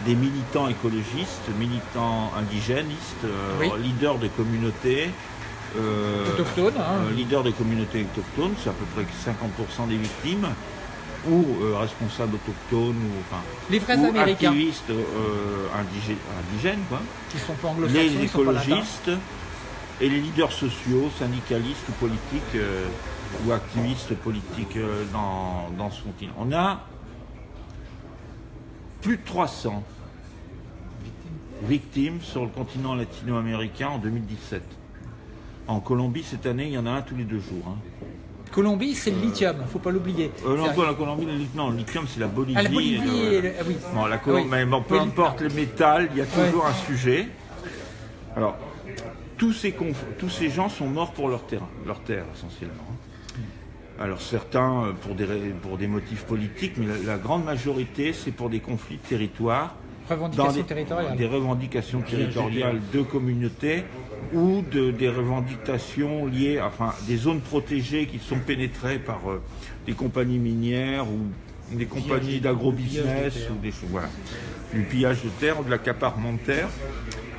des militants écologistes, militants indigénistes, euh, Oui. leaders de communautés. euh, Autochtones, hein. euh, leaders de communautés autochtones, c'est à peu près 50% des victimes, ou euh, responsables autochtones, ou, enfin, Les vrais ou Américains. activistes euh, indigènes, quoi. Qui sont pas anglo-saxons, les écologistes et les leaders sociaux, syndicalistes ou politiques, euh, ou activistes politiques euh, dans, dans ce continent. On a plus de 300 victimes sur le continent latino-américain en 2017. En Colombie, cette année, il y en a un tous les deux jours. hein. Colombie, c'est le lithium, faut pas l'oublier. Euh, non, la Colombie, le, non, le lithium, c'est la Bolivie. Ah, la Bolivie, euh, et le- oui. Bon, la Colombie, Oui. mais bon, peu Oui. importe le métal, il y a toujours Ouais. un sujet. Alors, tous ces, conf- tous ces gens sont morts pour leur terrain, leur terre essentiellement. hein. Alors certains euh, pour des, ra- pour des motifs politiques, mais la, la grande majorité c'est pour des conflits de territoire, Des, revendications territoriales de communautés ou de, des revendications liées, enfin des zones protégées qui sont pénétrées par euh, des compagnies minières ou des compagnies d'agrobusiness ou des choses. Voilà. Du pillage de terre, de l'accaparement de terre,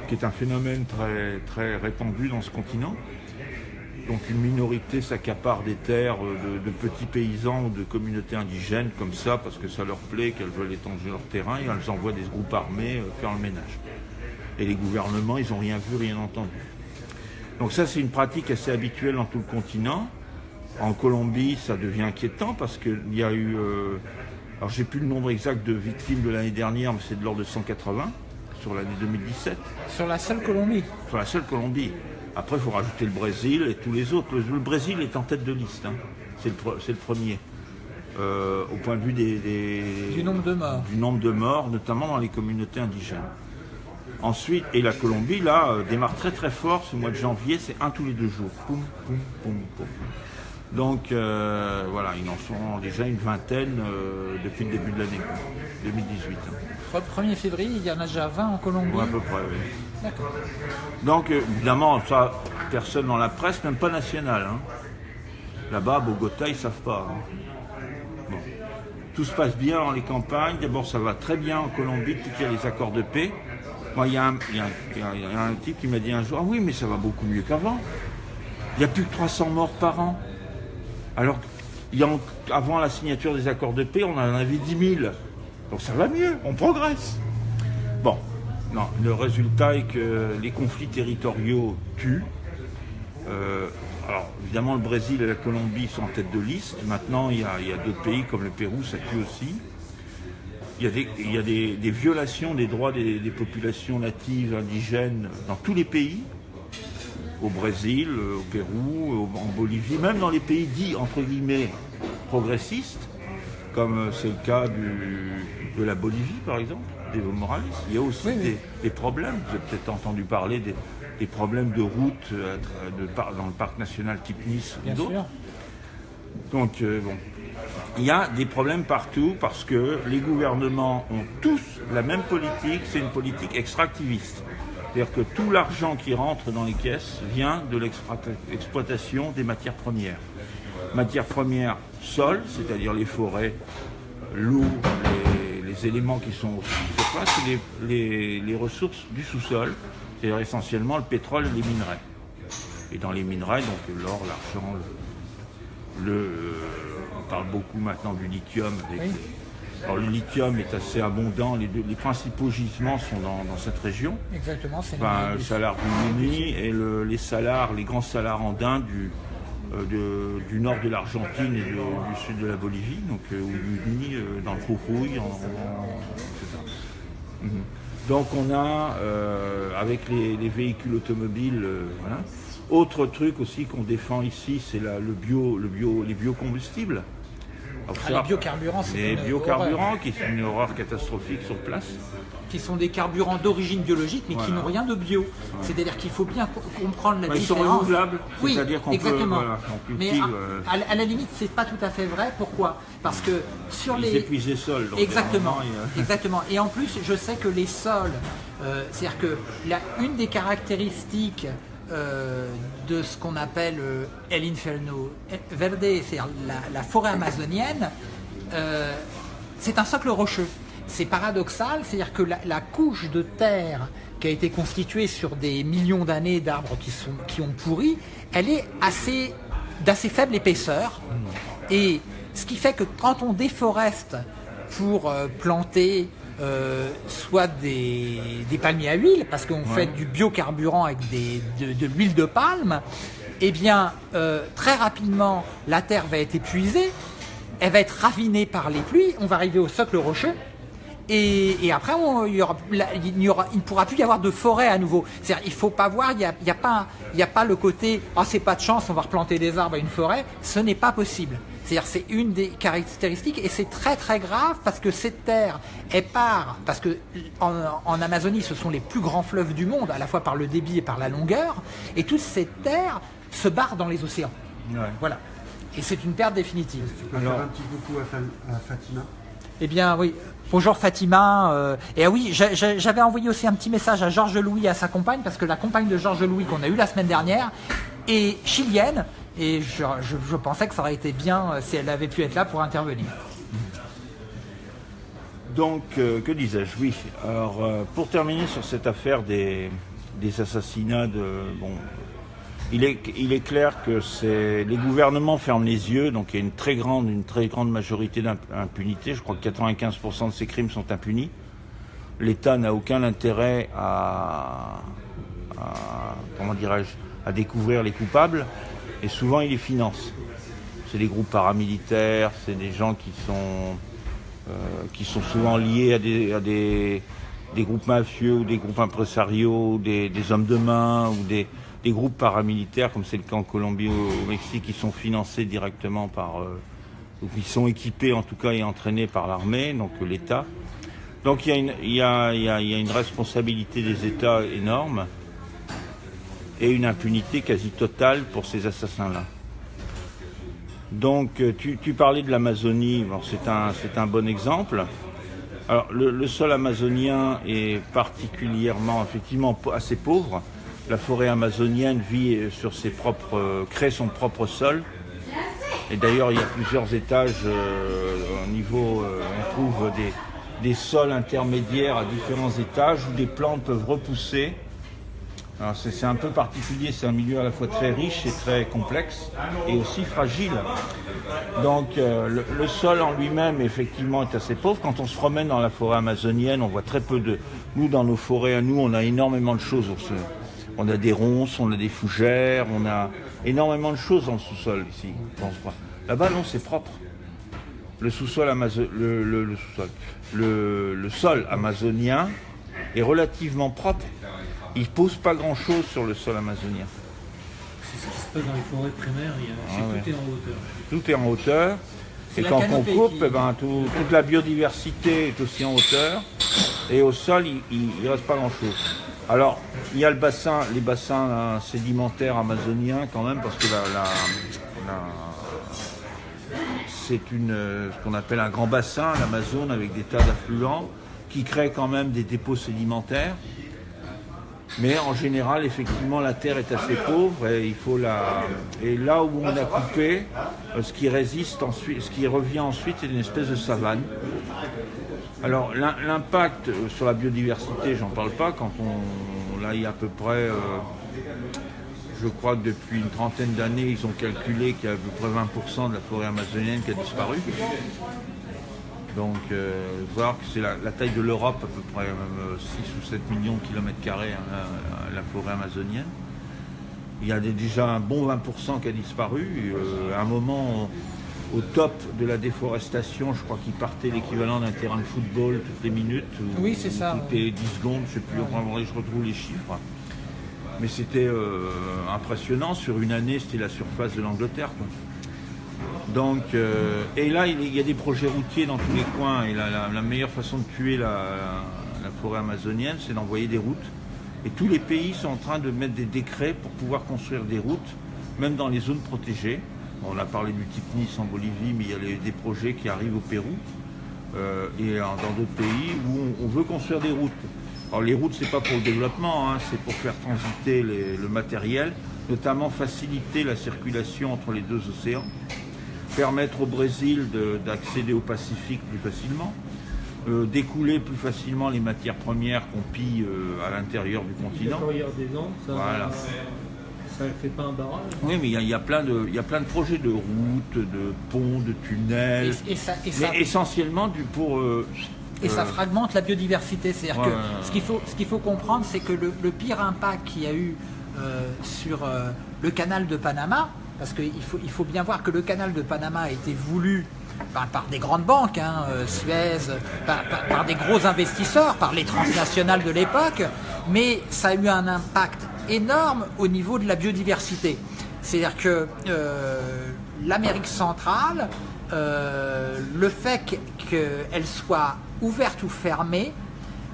qui est un phénomène très, très répandu dans ce continent. Donc une minorité s'accapare des terres de, de petits paysans ou de communautés indigènes comme ça parce que ça leur plaît, qu'elles veulent étendre leur terrain et elles envoient des groupes armés euh, faire le ménage. Et les gouvernements, ils n'ont rien vu, rien entendu. Donc ça, c'est une pratique assez habituelle dans tout le continent. En Colombie, ça devient inquiétant parce qu'il y a eu... euh, alors j'ai plus le nombre exact de victimes de l'année dernière, mais c'est de l'ordre de 180 sur l'année 2017 Sur la seule Colombie. sur la seule Colombie. Après, il faut rajouter le Brésil et tous les autres. Le, Brésil est en tête de liste. hein. C'est le, premier. Euh, au point de vue des, des- Du nombre de morts. du nombre de morts, notamment dans les communautés indigènes. Ensuite, et la Colombie, là, euh, démarre très très fort ce mois de janvier, c'est un tous les deux jours. Poum, poum, poum, poum. Donc euh, voilà, ils en sont déjà une vingtaine euh, depuis le début de l'année, quoi. 2018. hein. 1er février, il y en a déjà 20 en Colombie. Ouais, à peu près, oui. Donc, évidemment, ça, personne dans la presse, même pas nationale. hein. Là-bas, à Bogota, ils ne savent pas. hein. Tout se passe bien dans les campagnes. D'abord, ça va très bien en Colombie depuis qu'il y a les accords de paix. Moi, il y, a un- il y a un- type qui m'a dit un jour Ah oui, mais ça va beaucoup mieux qu'avant. Il n'y a plus que 300 morts par an. Alors, y a avant la signature des accords de paix, on en avait 10 000. Donc ça va mieux, on progresse. Non, le résultat est que les conflits territoriaux tuent. Euh, alors, évidemment, le Brésil et la Colombie sont en tête de liste. Maintenant, il y a, d'autres pays comme le Pérou, ça tue aussi. Il y a des, violations des droits des, populations natives, indigènes, dans tous les pays. Au Brésil, euh, au Pérou, au- en Bolivie, même dans les pays dits, entre guillemets, progressistes, comme euh, c'est le cas de la Bolivie, par exemple, d'Evo Morales. Il y a aussi Oui, oui. Des, problèmes. Vous avez peut-être entendu parler des, des problèmes de route euh, de dans le parc national type Nice ou d'autres. Donc, euh, bon, il y a des problèmes partout parce que les gouvernements ont tous la même politique, c'est une politique extractiviste. C'est-à-dire que tout l'argent qui rentre dans les caisses vient de l'exploitation des matières premières. Matières premières, sol, c'est-à-dire les forêts, l'eau, les, les éléments qui sont au surface, et les, les- les ressources du sous-sol, c'est-à-dire essentiellement le pétrole et les minerais. Et dans les minerais, donc l'or, l'argent, le, le- on parle beaucoup maintenant du lithium. avec Oui. alors le lithium est assez abondant, les, deux- les principaux gisements sont dans, dans cette région. Exactement, c'est Enfin, le- salar du Muni et le- les salars, les grands salars andins du, euh, de- du nord de l'Argentine et de- du sud de la Bolivie, donc euh, ou du Muni, euh, dans le Jujuy, etc. Mhm. Donc on a, euh, avec les, les véhicules automobiles, euh, voilà. Autre truc aussi qu'on défend ici, c'est le bio, le bio, les biocombustibles. Alors Ah, ça, les biocarburants, c'est les une biocarburants, horreur. qui sont une horreur catastrophique sur place. Qui sont des carburants d'origine biologique, mais qui n'ont rien de bio. C'est-à-dire qu'il faut bien co- comprendre la Bah, ils sont différence. renouvelables, Oui, c'est-à-dire qu'on peut- voilà, on mais à, euh, à la- limite, c'est pas tout à fait vrai. Pourquoi? Parce que sur Ils les épuisent les sols. donc, Exactement, a- exactement. Et en plus, je sais que les sols, euh, c'est-à-dire que la, une des caractéristiques euh, de ce qu'on appelle euh, El Inferno Verde, c'est-à-dire la, la forêt amazonienne, euh, c'est un socle rocheux. C'est paradoxal, c'est-à-dire que la, la couche de terre qui a été constituée sur des millions d'années d'arbres qui, sont, qui ont pourri, elle est assez d'assez faible épaisseur. Et ce qui fait que quand on déforeste pour euh, planter euh, soit des, des palmiers à huile, parce qu'on fait du biocarburant avec des, de, de l'huile de palme, eh bien, euh, très rapidement, la terre va être épuisée, elle va être ravinée par les pluies, on va arriver au socle rocheux, et, et après, on- il, y aura, la- il n'y aura- il ne pourra plus y avoir de forêt à nouveau. C'est-à-dire, il faut pas voir, il n'y a, pas- a le côté « Ah, c'est pas de chance, on va replanter des arbres à une forêt ». Ce n'est pas possible. C'est-à-dire, c'est une des caractéristiques et c'est très très grave parce que cette terre, elle part, parce que en, en Amazonie, ce sont les plus grands fleuves du monde, à la fois par le débit et par la longueur, et toute cette terre se barre dans les océans. Ouais. Voilà. Et c'est une perte définitive. Tu peux Alors- faire un petit coucou à, Fa- à Fatima? Eh bien oui, bonjour Fatima. euh, et ah oui, j'a- j'a- j'avais envoyé aussi un petit message à Georges Louis et à sa compagne, parce que la compagne de Georges Louis qu'on a eue la semaine dernière est chilienne, et je, pensais que ça aurait été bien euh, si elle avait pu être là pour intervenir. Donc, euh, que disais-je Oui. Alors, pour terminer sur cette affaire des, des assassinats de. Bon, il est, clair que les gouvernements ferment les yeux, donc il y a une très grande, majorité d'impunité. Je crois que 95% de ces crimes sont impunis. L'État n'a aucun intérêt à, découvrir les coupables, et souvent il les finance. C'est des groupes paramilitaires, c'est des gens qui sont euh, qui sont souvent liés à des, à des, des groupes mafieux ou des groupes impresariaux, des, des hommes de main ou des, des groupes paramilitaires, comme c'est le cas en Colombie ou au Mexique, qui sont financés directement par, euh, ou qui sont équipés en tout cas et entraînés par l'armée, donc euh, l'État. Donc il y, a une, il, y a, il, y a, il y a une responsabilité des États énorme et une impunité quasi totale pour ces assassins-là. Donc, tu, tu parlais de l'Amazonie, bon, c'est un, un bon exemple. Alors, le, sol amazonien est particulièrement, effectivement, assez pauvre. La forêt amazonienne vit sur ses propres, crée son propre sol. Et d'ailleurs, il y a plusieurs étages euh, au niveau, euh, on trouve des, sols intermédiaires à différents étages où des plantes peuvent repousser c'est un peu particulier, c'est un milieu à la fois très riche et très complexe et aussi fragile. Donc euh, le, sol en lui-même effectivement est assez pauvre. Quand on se promène dans la forêt amazonienne, on voit très peu de... Nous dans nos forêts à nous, on a énormément de choses. A des ronces, on a des fougères, on a énormément de choses dans le sous-sol ici. Là-bas non, c'est propre. Le sous-sol le, le, le, sous-sol. Le, le sol amazonien est relativement propre il ne pose pas grand-chose sur le sol amazonien. C'est ce qui se passe dans les forêts primaires, il y a, ah ouais. tout est en hauteur. Tout est en hauteur. Et quand on coupe, qui... eh ben, tout, toute la biodiversité est aussi en hauteur. Et au sol, il ne reste pas grand-chose. Alors, il y a le bassin, les bassins sédimentaires amazoniens quand même, parce que c'est une, ce qu'on appelle un grand bassin, l'Amazone, avec des tas d'affluents, qui crée quand même des dépôts sédimentaires. Mais en général, effectivement, la terre est assez pauvre et il faut la. Et là où on a coupé, ce qui résiste ensuite, ce qui revient ensuite, c'est une espèce de savane. Alors l'impact sur la biodiversité, j'en parle pas. Quand on, là, il y a à peu près, euh, je crois que depuis une trentaine d'années, ils ont calculé qu'il y a à peu près 20% de la forêt amazonienne qui a disparu. Donc, euh, voir que c'est la, taille de l'Europe, à peu près même 6 ou 7 millions de kilomètres carrés, hein, la, forêt amazonienne. Il y a déjà un bon 20% qui a disparu. Euh, à un moment, au top de la déforestation, je crois qu'il partait l'équivalent d'un terrain de football toutes les minutes. Ou, oui, c'est ça. Toutes les 10 secondes, je ne sais plus, je retrouve les chiffres. Mais c'était euh, impressionnant. Sur une année, c'était la surface de l'Angleterre. Donc, euh, et là, il y a des projets routiers dans tous les coins. Et la, la, la meilleure façon de tuer la, la forêt amazonienne, c'est d'envoyer des routes. Et tous les pays sont en train de mettre des décrets pour pouvoir construire des routes, même dans les zones protégées. On a parlé du type Nice en Bolivie, mais il y a les, des projets qui arrivent au Pérou euh, et dans d'autres pays où on, on, veut construire des routes. Alors les routes, c'est pas pour le développement, hein, c'est pour faire transiter les, le matériel, notamment faciliter la circulation entre les deux océans permettre au Brésil d'accéder au Pacifique plus facilement, euh, d'écouler plus facilement les matières premières qu'on pille euh, à l'intérieur du continent. Des Andes, ça, voilà. Ça fait pas un barrage Oui, mais il y, y, a plein de, il y a plein de projets de routes, de ponts, de tunnels, et, et ça, et mais essentiellement du pour. Euh, et ça fragmente la biodiversité. C'est-à-dire ouais, que ce qu'il faut, ce qu'il faut comprendre, c'est que le, le, pire impact qu'il y a eu sur le canal de Panama, parce qu'il faut, il faut bien voir que le canal de Panama a été voulu par, par des grandes banques, hein, euh, Suez, par, par, par, des gros investisseurs, par les transnationales de l'époque, mais ça a eu un impact énorme au niveau de la biodiversité. C'est-à-dire que euh, l'Amérique centrale, euh, le fait qu'elle soit ouverte ou fermée,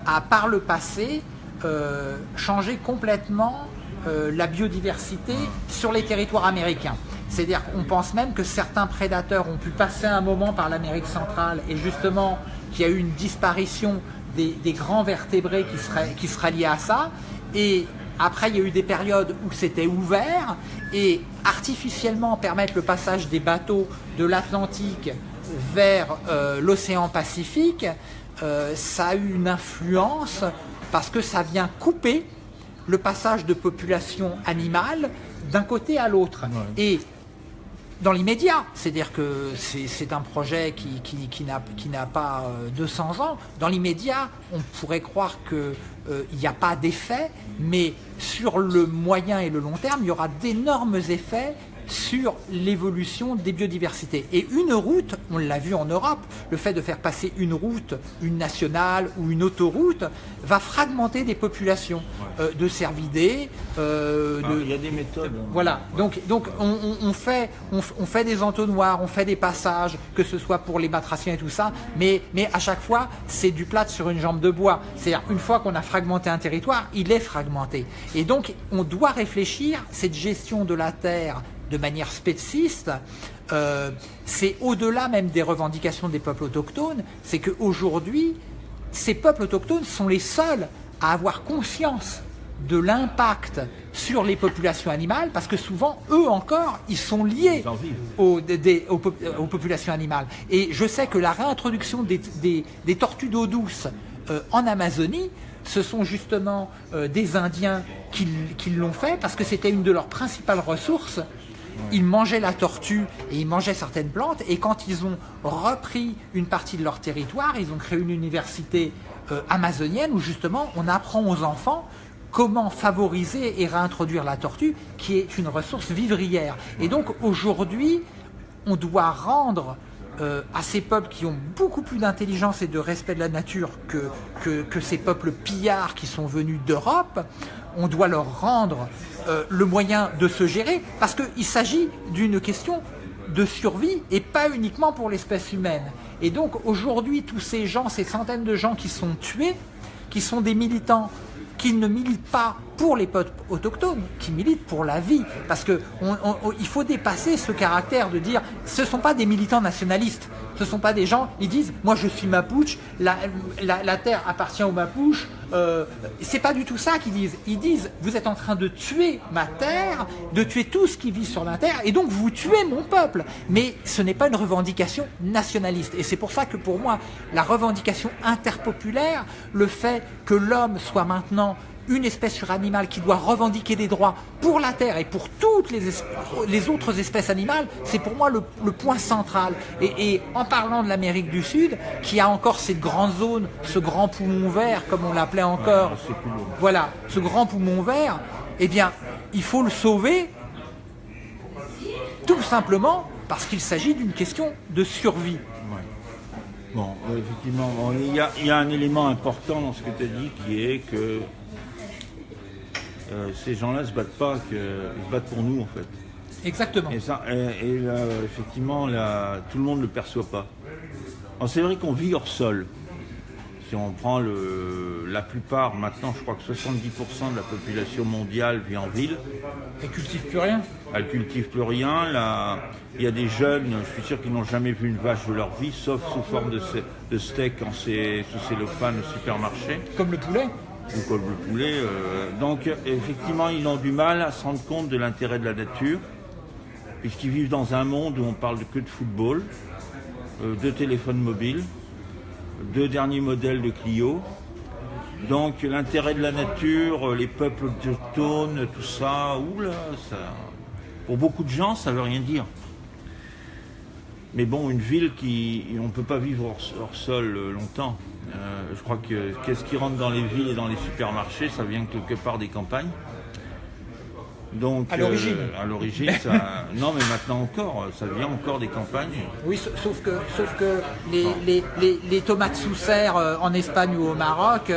a par le passé euh, changé complètement la biodiversité sur les territoires américains. C'est-à-dire qu'on pense même que certains prédateurs ont pu passer un moment par l'Amérique centrale et justement qu'il y a eu une disparition des, des, grands vertébrés qui seraient, qui seraient liés à ça. Et après, il y a eu des périodes où c'était ouvert et artificiellement permettre le passage des bateaux de l'Atlantique vers euh, l'océan Pacifique euh, ça a eu une influence parce que ça vient couper le passage de population animale d'un côté à l'autre. Et dans l'immédiat, c'est-à-dire que c'est un projet qui, n'a pas 200 euh, ans, dans l'immédiat, on pourrait croire qu'il euh, n'y a pas d'effet, mais sur le moyen et le long terme, il y aura d'énormes effets sur l'évolution des biodiversités. Et une route, on l'a vu en Europe, le fait de faire passer une route, une nationale ou une autoroute, va fragmenter des populations euh, de cervidés. Euh, il y a des méthodes. Voilà, donc, donc on, fait, on, fait des entonnoirs, on fait des passages, que ce soit pour les batraciens et tout ça, mais, mais à chaque fois, c'est du plat sur une jambe de bois. C'est-à-dire, une fois qu'on a fragmenté un territoire, il est fragmenté. Et donc, on doit réfléchir, cette gestion de la terre de manière spéciste, euh, c'est au-delà même des revendications des peuples autochtones, c'est qu'aujourd'hui, ces peuples autochtones sont les seuls à avoir conscience de l'impact sur les populations animales, parce que souvent, eux encore, ils sont liés aux, populations animales. Et je sais que la réintroduction des, tortues d'eau douce euh, en Amazonie, ce sont justement euh, des Indiens qui l'ont fait, parce que c'était une de leurs principales ressources ils mangeaient la tortue et ils mangeaient certaines plantes. Et quand ils ont repris une partie de leur territoire, ils ont créé une université euh, amazonienne où justement on apprend aux enfants comment favoriser et réintroduire la tortue, qui est une ressource vivrière. Et donc aujourd'hui, on doit rendre euh, à ces peuples qui ont beaucoup plus d'intelligence et de respect de la nature que, que ces peuples pillards qui sont venus d'Europe, on doit leur rendre euh, le moyen de se gérer, parce qu'il s'agit d'une question de survie et pas uniquement pour l'espèce humaine. Et donc aujourd'hui, tous ces gens, ces centaines de gens qui sont tués, qui sont des militants, qui ne militent pas pour les peuples autochtones, qui militent pour la vie. Parce qu'il faut dépasser ce caractère de dire ce ne sont pas des militants nationalistes, ce ne sont pas des gens, ils disent moi je suis Mapuche, la, la, terre appartient aux Mapuches. Euh, c'est pas du tout ça qu'ils disent. Ils disent vous êtes en train de tuer ma terre, de tuer tout ce qui vit sur la terre, et donc vous tuez mon peuple. Mais ce n'est pas une revendication nationaliste. Et c'est pour ça que pour moi, la revendication interpopulaire, le fait que l'homme soit maintenant une espèce sur animale qui doit revendiquer des droits pour la Terre et pour toutes les, les autres espèces animales, c'est pour moi le, point central. Et, en parlant de l'Amérique du Sud, qui a encore cette grande zone, ce grand poumon vert, comme on l'appelait encore, voilà, ce grand poumon vert, eh bien, il faut le sauver tout simplement parce qu'il s'agit d'une question de survie. Bon, effectivement, il, y a, il, y a, un élément important dans ce que tu as dit qui est que euh, ces gens-là ne se battent pas, que, ils se battent pour nous en fait. Exactement. Et, ça, et, là, effectivement, là, tout le monde ne le perçoit pas. C'est vrai qu'on vit hors sol. Si on prend le, la plupart, maintenant je crois que 70% de la population mondiale vit en ville. Elle cultive plus rien Elle cultive plus rien. Là, il y a des jeunes, je suis sûr qu'ils n'ont jamais vu une vache de leur vie, sauf sous forme de, de steak c'est sous cellophane au supermarché. Comme le poulet Euh, donc effectivement, ils ont du mal à se rendre compte de l'intérêt de la nature, puisqu'ils vivent dans un monde où on parle que de football, euh, de téléphone mobile, de derniers modèles de Clio. Donc l'intérêt de la nature, les peuples autochtones, tout ça, oula, ça, pour beaucoup de gens, ça veut rien dire. Mais bon, une ville qui, on ne peut pas vivre hors sol euh, longtemps. Euh, je crois que qu'est-ce qui rentre dans les villes et dans les supermarchés, ça vient quelque part des campagnes. Donc, à l'origine. Euh, à l'origine, ça. (laughs) non, mais maintenant encore, ça vient encore des campagnes. Oui, sauf que, sauf que les, les, tomates sous serre euh, en Espagne ou au Maroc,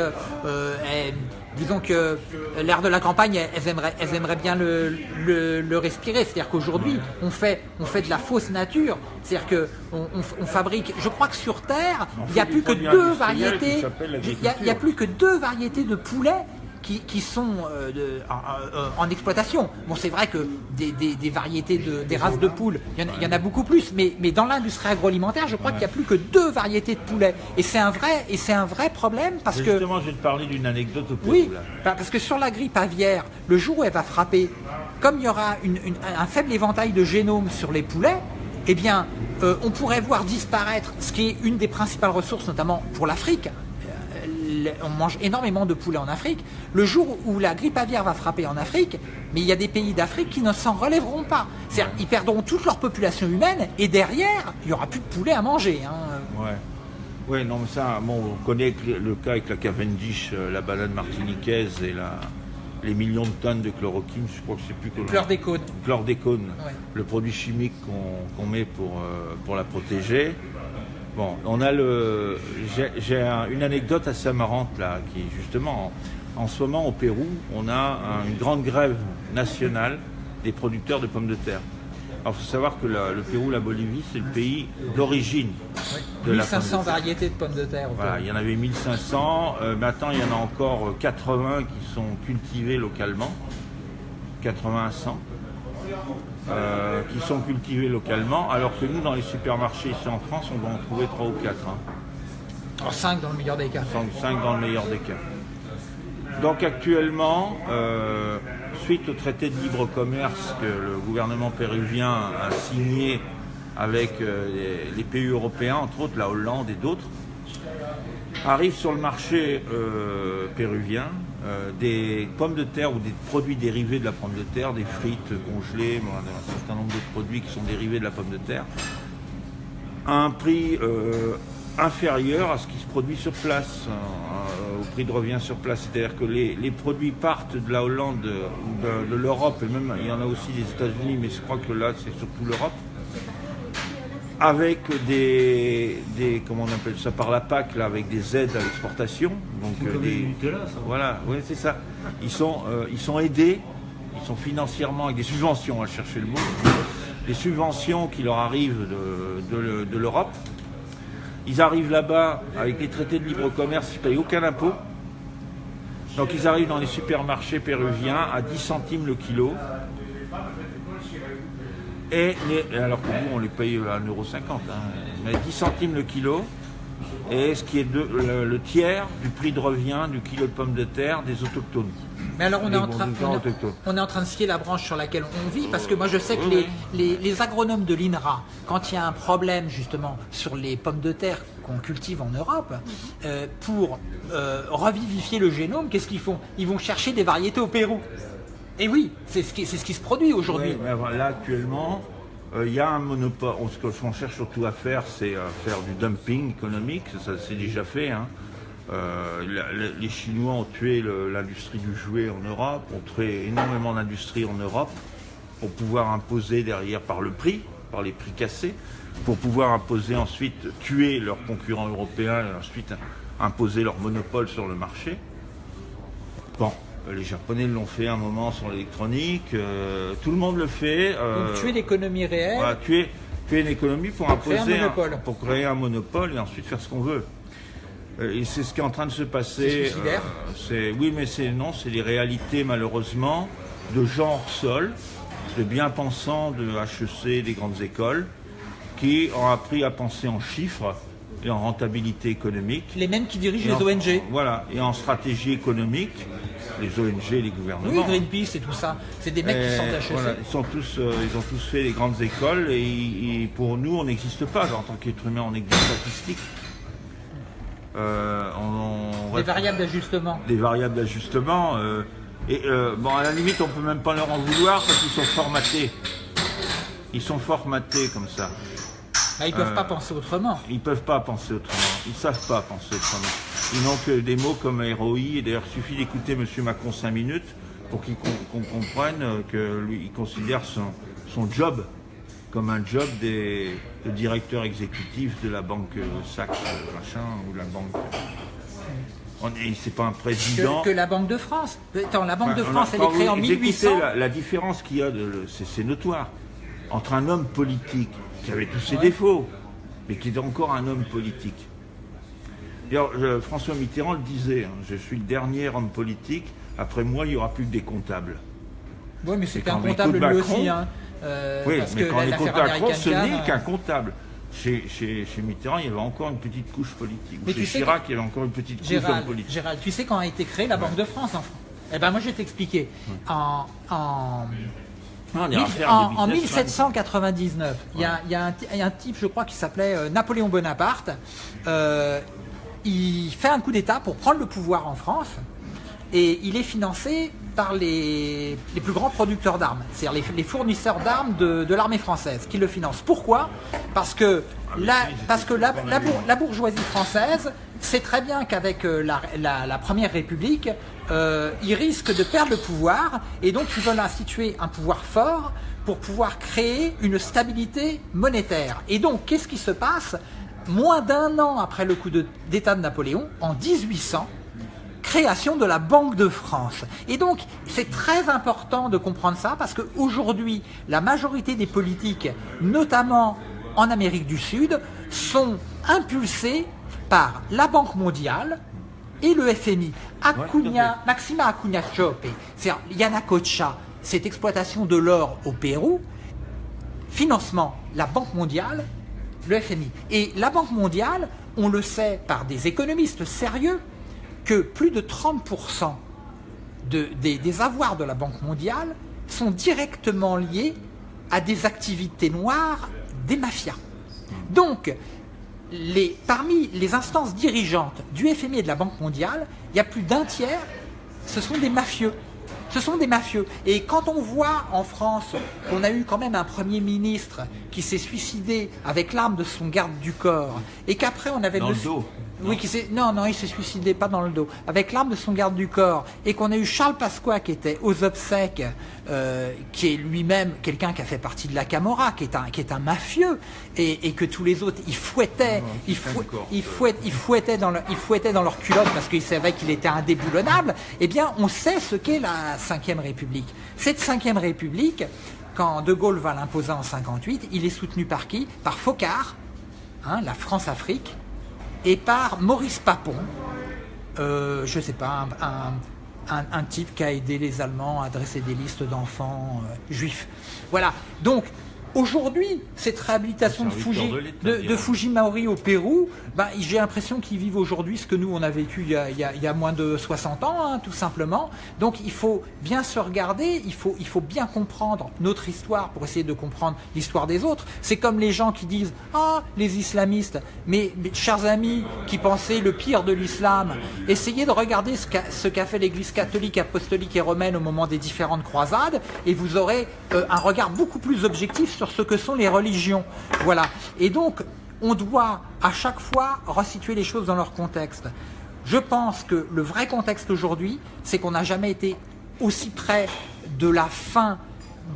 disons que l'air de la campagne, elles aimeraient, elles aimeraient bien le, le, respirer. C'est-à-dire qu'aujourd'hui, on fait, on fait de la fausse nature. C'est-à-dire qu'on on, fabrique. Je crois que sur Terre, il n'y a plus que deux variétés. Il n'y a, plus que deux variétés de poulets qui, sont euh, euh, en, exploitation. Bon, c'est vrai que des, variétés, de, des races de poules, il y, en, a beaucoup plus, mais, mais dans l'industrie agroalimentaire, je crois qu'il n'y a plus que deux variétés de poulets. Et c'est un vrai, et c'est un vrai problème parce que... Justement, je vais te parler d'une anecdote au Oui, bah, parce que sur la grippe aviaire, le jour où elle va frapper, comme il y aura un faible éventail de génomes sur les poulets, eh bien, euh, on pourrait voir disparaître ce qui est une des principales ressources, notamment pour l'Afrique. On mange énormément de poulet en Afrique. Le jour où la grippe aviaire va frapper en Afrique, mais il y a des pays d'Afrique qui ne s'en relèveront pas. C'est-à-dire, ils perdront toute leur population humaine et derrière, il n'y aura plus de poulet à manger. hein. Ouais. Ouais, non, mais ça, bon, on connaît le cas avec la Cavendish, euh, la banane martiniquaise et la, les millions de tonnes de chloroquine, je crois que c'est plus que Chlordécone. chlordécone, Ouais. le produit chimique qu'on met pour, euh, pour la protéger. Bon, on a le. J'ai j'ai un- une anecdote assez marrante là, qui justement, en, en ce moment au Pérou, on a un- une grande grève nationale des producteurs de pommes de terre. Alors, il faut savoir que la- le Pérou, la Bolivie, c'est le pays d'origine de la pomme de 1500 variétés de pommes de terre. au Voilà, il y en avait 1500. Euh, maintenant, il y en a encore euh, 80 qui sont cultivés localement. 80 à 100. Euh, qui sont cultivés localement, alors que nous, dans les supermarchés ici en France, on va en trouver 3 ou 4. Alors 5 dans le meilleur des cas. 5 dans le meilleur des cas. Donc actuellement, euh, suite au traité de libre commerce que le gouvernement péruvien a signé avec euh, les, les pays européens, entre autres la Hollande et d'autres, arrivent sur le marché péruvien euh, des pommes de terre ou des produits dérivés de la pomme de terre, des frites congelées, un certain nombre de produits qui sont dérivés de la pomme de terre, à un prix euh, inférieur à ce qui se produit sur place, euh, au prix de revient sur place. C'est-à-dire que les, les produits partent de la Hollande, de, de l'Europe, et même il y en a aussi des États-Unis, mais je crois que là c'est surtout l'Europe, avec des, des, comment on appelle ça, par la PAC, là, avec des aides à l'exportation. Donc euh, des- les Nutella, ça. voilà, oui, c'est ça. Ils sont, euh, ils sont aidés, ils sont financièrement avec des subventions, à chercher le mot, des subventions qui leur arrivent de, de- de l'Europe. Ils arrivent là-bas avec les traités de libre commerce, ils ne payent aucun impôt. Donc ils arrivent dans les supermarchés péruviens à 10 centimes le kilo. Et les- alors que nous, on les paye à 1,50€. Hein, mais 10 centimes le kilo. Et ce qui est de- le, le tiers du prix de revient du kilo de pommes de terre des autochtones. Mais alors on est, en train, on, est, autochtones. on est en train de scier la branche sur laquelle on vit parce que moi je sais que les, les- les agronomes de l'INRA, quand il y a un problème justement sur les pommes de terre qu'on cultive en Europe, euh, pour euh, revivifier le génome, qu'est-ce qu'ils font? Ils vont chercher des variétés au Pérou. Et oui, c'est ce qui, se produit aujourd'hui. Là actuellement, euh, il y a un monopole. On- Ce qu'on cherche surtout à faire, c'est euh, faire du dumping économique. Ça, c'est déjà fait. hein. Euh, les Chinois ont tué l'industrie du jouet en Europe, ont tué énormément d'industries en Europe pour pouvoir imposer derrière par le prix, par les prix cassés, pour pouvoir imposer ensuite, tuer leurs concurrents européens et ensuite imposer leur monopole sur le marché. Bon, les Japonais l'ont fait un moment sur l'électronique, euh, tout le monde le fait. euh, Donc tuer l'économie réelle. voilà, tuer, tuer une économie pour, créer un imposer monopole. pour créer un monopole et ensuite faire ce qu'on veut. Euh, Et c'est ce qui est en train de se passer. C'est euh, oui, mais c'est non, c'est les réalités malheureusement de gens hors sol, de bien-pensants de HEC, des grandes écoles, qui ont appris à penser en chiffres et en rentabilité économique. Les mêmes qui dirigent les en- ONG. Voilà, et en stratégie économique, les ONG, les gouvernements. Oui, Greenpeace et tout ça. C'est des mecs qui Et sont HEC. voilà, ils, sont tous, euh, ils ont tous fait les grandes écoles et, et pour nous, on n'existe pas. En tant qu'être humain, on n'est que des statistiques. Euh, on- on- Des variables d'ajustement. des variables d'ajustement. euh, et euh, bon, à la limite, on peut même pas leur en vouloir parce qu'ils sont formatés. Ils sont formatés comme ça. Bah, ils peuvent Euh, pas penser autrement. Ils peuvent pas penser autrement. Ils savent pas penser autrement. Ils n'ont que des mots comme ROI. Et d'ailleurs, il suffit d'écouter M. Macron 5 minutes pour qu'il com- qu'on comprenne euh, que lui, il considère son, son job comme un job des, de directeur exécutif de la banque Sachs, machin, ou la banque. C'est pas un président. Que, que la Banque de France. Attends, la Banque de France, a- elle est créée en vous écoutez 1800. La, la différence qu'il y a, c'est, c'est notoire, entre un homme politique qui avait tous ses Ouais. défauts, mais qui est encore un homme politique. D'ailleurs, François Mitterrand le disait, hein, je suis le dernier homme politique, après moi, il n'y aura plus que des comptables. Oui, mais quand un comptable lui Macron- aussi. Hein, euh, oui, parce mais que quand on l'affaire écoute Macron, ce n'est Can, qu'un euh, comptable. Chez, chez, chez Mitterrand, il y avait encore une petite couche politique. Ou Mais chez tu sais Chirac, il y avait encore une petite couche Gérald, politique. Gérald, tu sais quand a été créée la Banque de France en France Eh ben moi je vais t'expliquer. En, en on ira faire en, du en business, 1799, il y, a, il y a un, ti- il y a un type, je crois, qui s'appelait euh, Napoléon Bonaparte. Euh, il fait un coup d'État pour prendre le pouvoir en France et il est financé par les, les plus grands producteurs d'armes, c'est-à-dire les, les fournisseurs d'armes de, de l'armée française qui le financent. Pourquoi? Parce que, la, parce que la, la bour- la bourgeoisie française sait très bien qu'avec euh, la Première République, euh, ils risquent de perdre le pouvoir et donc ils veulent instituer un pouvoir fort pour pouvoir créer une stabilité monétaire. Et donc, qu'est-ce qui se passe? Moins d'un an après le coup de- d'État de Napoléon, en 1800, création de la Banque de France. Et donc, c'est très important de comprendre ça parce qu'aujourd'hui, la majorité des politiques, notamment en Amérique du Sud, sont impulsées par la Banque mondiale et le FMI. Acuna, Maxima Acuna Chope, c'est-à-dire Yanacocha, cette exploitation de l'or au Pérou, financement, la Banque mondiale, le FMI. Et la Banque mondiale, on le sait par des économistes sérieux, que plus de 30% de- des, des avoirs de la Banque mondiale sont directement liés à des activités noires des mafias. Donc, les, parmi les instances dirigeantes du FMI et de la Banque mondiale, il y a plus d'un tiers, ce sont des mafieux. Ce sont des mafieux. Et quand on voit en France qu'on a eu quand même un Premier ministre qui s'est suicidé avec l'arme de son garde du corps, et qu'après on avait... Dans le dos Oui, qui s'est... Non, non, il s'est suicidé pas dans le dos. Avec l'arme de son garde du corps, et qu'on a eu Charles Pasqua qui était aux obsèques, euh, qui est lui-même quelqu'un qui a fait partie de la Camorra, qui est un, qui est un mafieux, et, et que tous les autres, ils fouettaient, ils, fou- encore. ils fouet- ils fouettaient dans, le- ils fouettaient dans leur culotte parce qu'ils savaient qu'il était indéboulonnable, eh bien, on sait ce qu'est la Ve République. Cette Ve République, quand De Gaulle va l'imposer en 58, il est soutenu par qui? Par Focard, hein, la France-Afrique, et par Maurice Papon, euh, je sais pas, un type qui a aidé les Allemands à dresser des listes d'enfants euh, juifs. Voilà. Donc, aujourd'hui, cette réhabilitation de, Fuji, de de. Fujimaori au Pérou, ben, j'ai l'impression qu'ils vivent aujourd'hui ce que nous, on a vécu il y a, il y a- il y a moins de 60 ans, hein, tout simplement. Donc, il faut bien se regarder, il faut, il faut bien comprendre notre histoire pour essayer de comprendre l'histoire des autres. C'est comme les gens qui disent « Ah, les islamistes !» Mais, mes chers amis qui pensaient le pire de l'islam, essayez de regarder ce qu'a qu'a fait l'Église catholique, apostolique et romaine au moment des différentes croisades, et vous aurez euh, un regard beaucoup plus objectif sur ce que sont les religions. Voilà. Et donc, on doit à chaque fois resituer les choses dans leur contexte. Je pense que le vrai contexte aujourd'hui, c'est qu'on n'a jamais été aussi près de la fin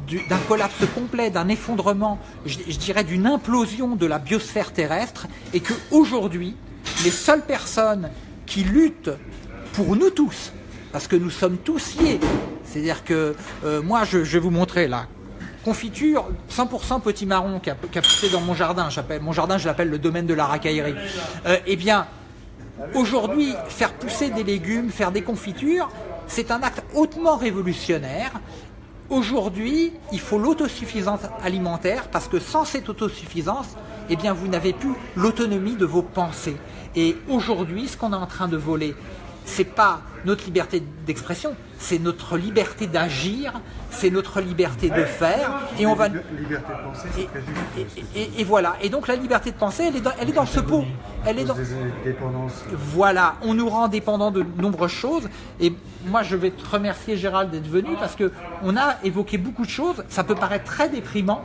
du- d'un collapse complet, d'un effondrement, je, dirais d'une implosion de la biosphère terrestre, et que aujourd'hui, les seules personnes qui luttent pour nous tous, parce que nous sommes tous liés, c'est-à-dire que euh, moi, je, je vais vous montrer là, confiture 100% petit marron qui a, poussé dans mon jardin, mon jardin, je l'appelle le domaine de la racaillerie. Euh, eh bien, Aujourd'hui, faire pousser des légumes, faire des confitures, c'est un acte hautement révolutionnaire. Aujourd'hui, il faut l'autosuffisance alimentaire parce que sans cette autosuffisance, eh bien, vous n'avez plus l'autonomie de vos pensées. Et aujourd'hui, ce qu'on est en train de voler, c'est pas notre liberté d'expression, c'est notre liberté d'agir, c'est notre liberté de faire, et on va. Liberté de penser, c'est Et, et- et- et voilà. Et donc la liberté de penser, elle est dans, elle est dans ce pot. Elle est dans. Voilà, on nous rend dépendants de nombreuses choses. Et moi, je vais te remercier, Gérald, d'être venu parce que on a évoqué beaucoup de choses. Ça peut paraître très déprimant,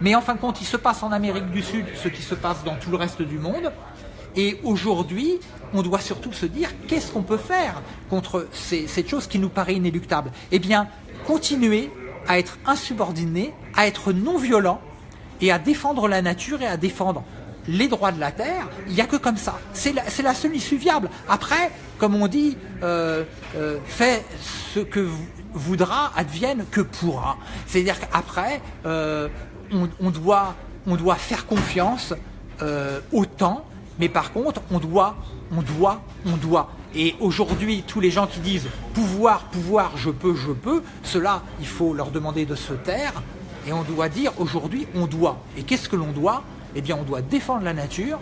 mais en fin de compte, il se passe en Amérique du Sud ce qui se passe dans tout le reste du monde. Et aujourd'hui, on doit surtout se dire qu'est-ce qu'on peut faire contre ces- cette chose qui nous paraît inéluctable? Eh bien, continuer à être insubordonné, à être non violent et à défendre la nature et à défendre les droits de la terre, il n'y a que comme ça. C'est la, la seule issue viable. Après, comme on dit, euh, euh, fais ce que vou- voudra, advienne que pourra. C'est-à-dire qu'après, euh, on, on doit, on doit faire confiance euh, au temps, mais par contre, on doit, on doit, on doit. Et aujourd'hui, tous les gens qui disent pouvoir, pouvoir, je peux, je peux, cela, il faut leur demander de se taire. Et on doit dire aujourd'hui, on doit. Et qu'est-ce que l'on doit? Eh bien, on doit défendre la nature,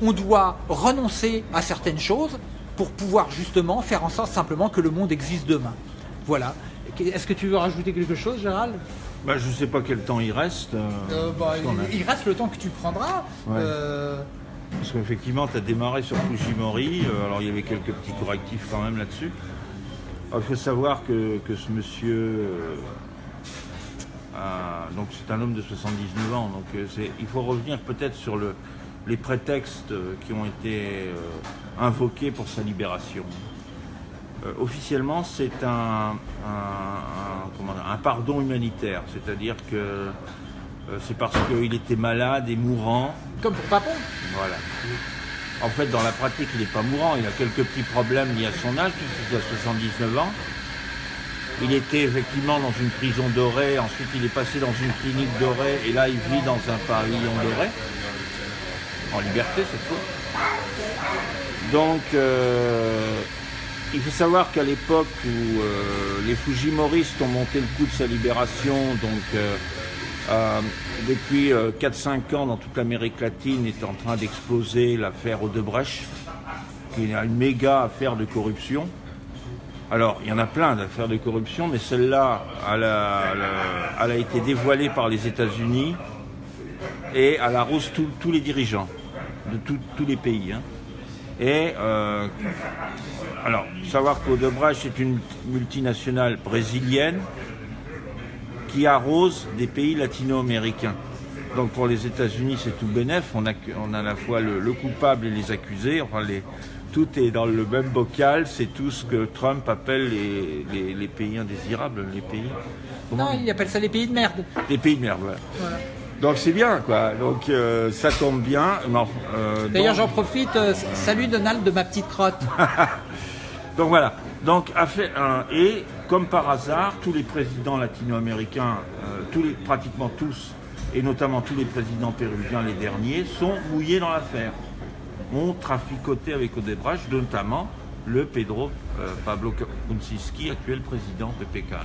on doit renoncer à certaines choses pour pouvoir justement faire en sorte simplement que le monde existe demain. Voilà. Est-ce que tu veux rajouter quelque chose, Gérald? Bah, je sais pas quel temps il reste. euh, Euh, bah, a- il, il reste le temps que tu prendras. Ouais. Euh, Parce qu'effectivement, tu as démarré sur Fujimori, euh, alors il y avait quelques petits correctifs quand même là-dessus. Il faut savoir que, que ce monsieur, euh, donc c'est un homme de 79 ans, donc euh, il faut revenir peut-être sur le, les prétextes qui ont été invoqués pour sa libération. Officiellement, c'est un, pardon humanitaire, c'est-à-dire que c'est parce qu'il était malade et mourant comme pour Papon. voilà. En fait, dans la pratique, il n'est pas mourant. Il a quelques petits problèmes liés à son âge, puisqu'il a 79 ans. Il était effectivement dans une prison dorée. Ensuite, il est passé dans une clinique dorée. Et là, il vit dans un pavillon doré. En liberté, cette fois. Donc, euh, il faut savoir qu'à l'époque où euh, les Fujimoristes ont monté le coup de sa libération, donc euh, euh, depuis euh, 4-5 ans dans toute l'Amérique latine est en train d'exploser l'affaire Odebrecht, qui est une méga affaire de corruption. Alors, il y en a plein d'affaires de corruption, mais celle-là, elle a, été dévoilée par les États-Unis et elle arrose tous- tous les dirigeants de tout- tous les pays. hein. Et euh, alors, savoir qu'Odebrecht est une multinationale brésilienne qui arrose des pays latino-américains. Donc pour les États-Unis, c'est tout bénef. On a, on a à la fois le, le coupable et les accusés. Enfin, les, tout est dans le même bocal. C'est tout ce que Trump appelle les, les- les pays indésirables, les pays. Non, il appelle ça les pays de merde. Les pays de merde. voilà. Voilà. Donc c'est bien, quoi. Donc euh, ça tombe bien. Euh, D'ailleurs, donc- j'en profite. euh, salut Donald de ma petite crotte. (laughs) Donc voilà. Donc affaire un et comme par hasard, tous les présidents latino-américains, euh, pratiquement tous, et notamment tous les présidents péruviens les derniers, sont mouillés dans l'affaire. Ont traficoté avec Odebrecht, notamment le Pedro euh, Pablo Kuczynski, actuel président PPK. là.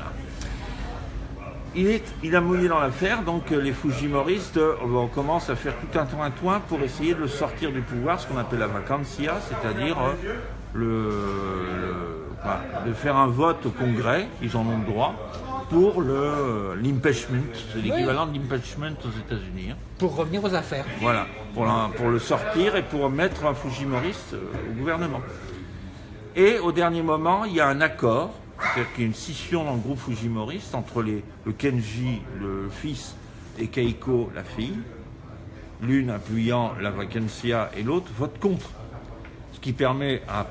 Il, est, il a mouillé dans l'affaire, donc euh, les Fujimoristes, on commence à faire tout un toin pour essayer de le sortir du pouvoir, ce qu'on appelle la vacancia, c'est-à-dire le- de faire un vote au Congrès, ils en ont le droit, pour le l'impeachment, c'est l'équivalent de l'impeachment aux États-Unis. hein. Pour revenir aux affaires. Voilà, pour, la- pour le sortir et pour mettre un Fujimoriste euh, au gouvernement. Et au dernier moment, il y a un accord, c'est-à-dire qu'il y a une scission dans le groupe Fujimoriste entre les, le Kenji, le fils, et Keiko, la fille, l'une appuyant la vacancia et l'autre vote contre. Ce qui permet à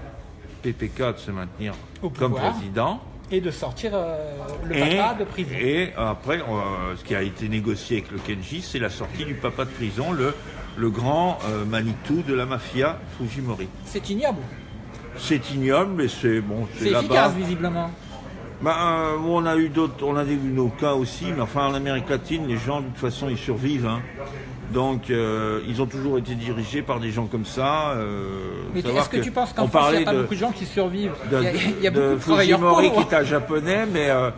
PPK de se maintenir Au comme pouvoir. président. Et de sortir euh, le Et, papa de prison. et après, euh, ce qui a été négocié avec le Kenji, c'est la sortie du papa de prison, le, le grand euh, Manitou de la mafia Fujimori. C'est ignoble. C'est ignoble, mais c'est bon, C'est efficace, visiblement. Bah, euh, on a eu d'autres, on a eu nos cas aussi, mais enfin en Amérique latine, les gens de toute façon ils survivent. hein. Donc euh, ils ont toujours été dirigés par des gens comme ça. euh, Mais est-ce que, tu penses qu'en on France, il n'y a pas de- beaucoup de gens qui survivent de, Il y a, il y a de beaucoup de travailleurs Fujimori qui est un japonais, mais euh,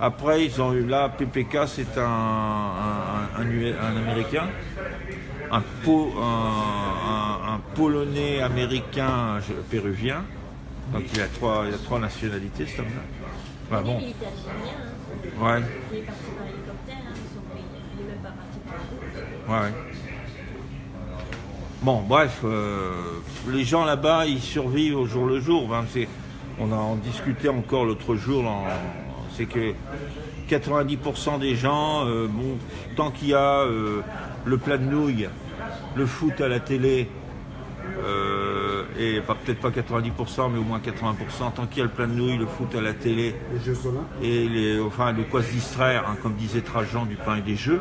après ils ont eu là PPK, c'est un, un, un, U- un américain, un, po, un, un- un polonais américain péruvien. Donc il a trois, il a trois nationalités cet homme-là. Bah, Il est bon, ouais, ouais. ouais. Bon, bref, euh, les gens là-bas, ils survivent au jour le jour. Ben, on a en discuté encore l'autre jour. C'est que 90% des gens, euh, bon, tant qu'il y a euh, le plat de nouilles, le foot à la télé, et peut-être pas 90%, mais au moins 80%, tant qu'il y a le plat de nouilles, le foot à la télé, Les Jeux Olympiques. et les, enfin, de quoi se distraire, hein, comme disait Trajan, du pain et des jeux.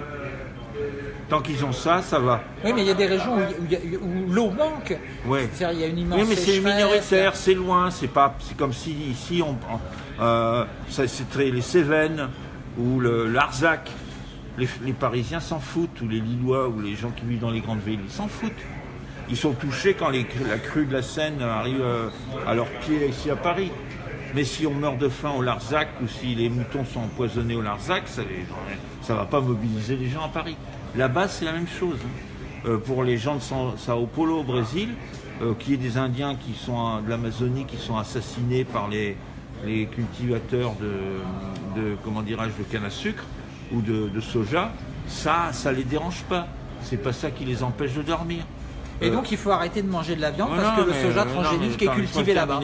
Tant qu'ils ont ça, ça va. Oui, mais il y a des régions où, l'eau manque. Il y a une immense Oui, mais c'est minoritaire, c'est loin, c'est pas, c'est comme si ici on, euh, c'est très les Cévennes ou le l'Arzac. Les, les Parisiens s'en foutent, ou les Lillois, ou les gens qui vivent dans les grandes villes, ils s'en foutent. Ils sont touchés quand les- la crue de la Seine arrive euh, à leurs pieds ici à Paris. Mais si on meurt de faim au Larzac ou si les moutons sont empoisonnés au Larzac, ça ne va pas mobiliser les gens à Paris. Là-bas, c'est la même chose. hein. Euh, pour les gens de Sao Paulo au Brésil, euh, qui est des Indiens qui sont de l'Amazonie qui sont assassinés par les, les cultivateurs de, de comment dirais-je de canne à sucre, ou de, de soja, ça, ça les dérange pas. C'est pas ça qui les empêche de dormir. Et Euh, donc il faut arrêter de manger de la viande Ouais, parce que le soja euh, non, transgénique mais est cultivé là-bas.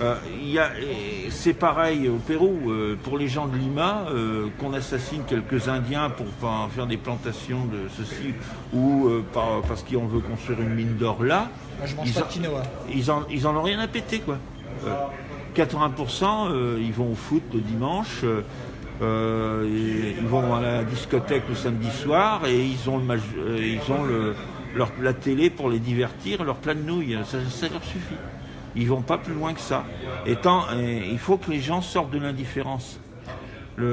Euh, il y a- et c'est pareil au Pérou, euh, pour les gens de Lima, euh, qu'on assassine quelques Indiens pour enfin, faire des plantations de ceci, ou euh, par- parce qu'on veut construire une mine d'or là, Moi je mange ils pas en- de quinoa. ils en, ils en ont rien à péter quoi. Euh, 80% euh, ils vont au foot le dimanche, euh, euh, et ils vont à la discothèque le samedi soir et ils ont, le, euh, ils ont le, leur, la télé pour les divertir, leur plat de nouilles, ça, ça leur suffit. Ils vont pas plus loin que ça. Et il faut que les gens sortent de l'indifférence.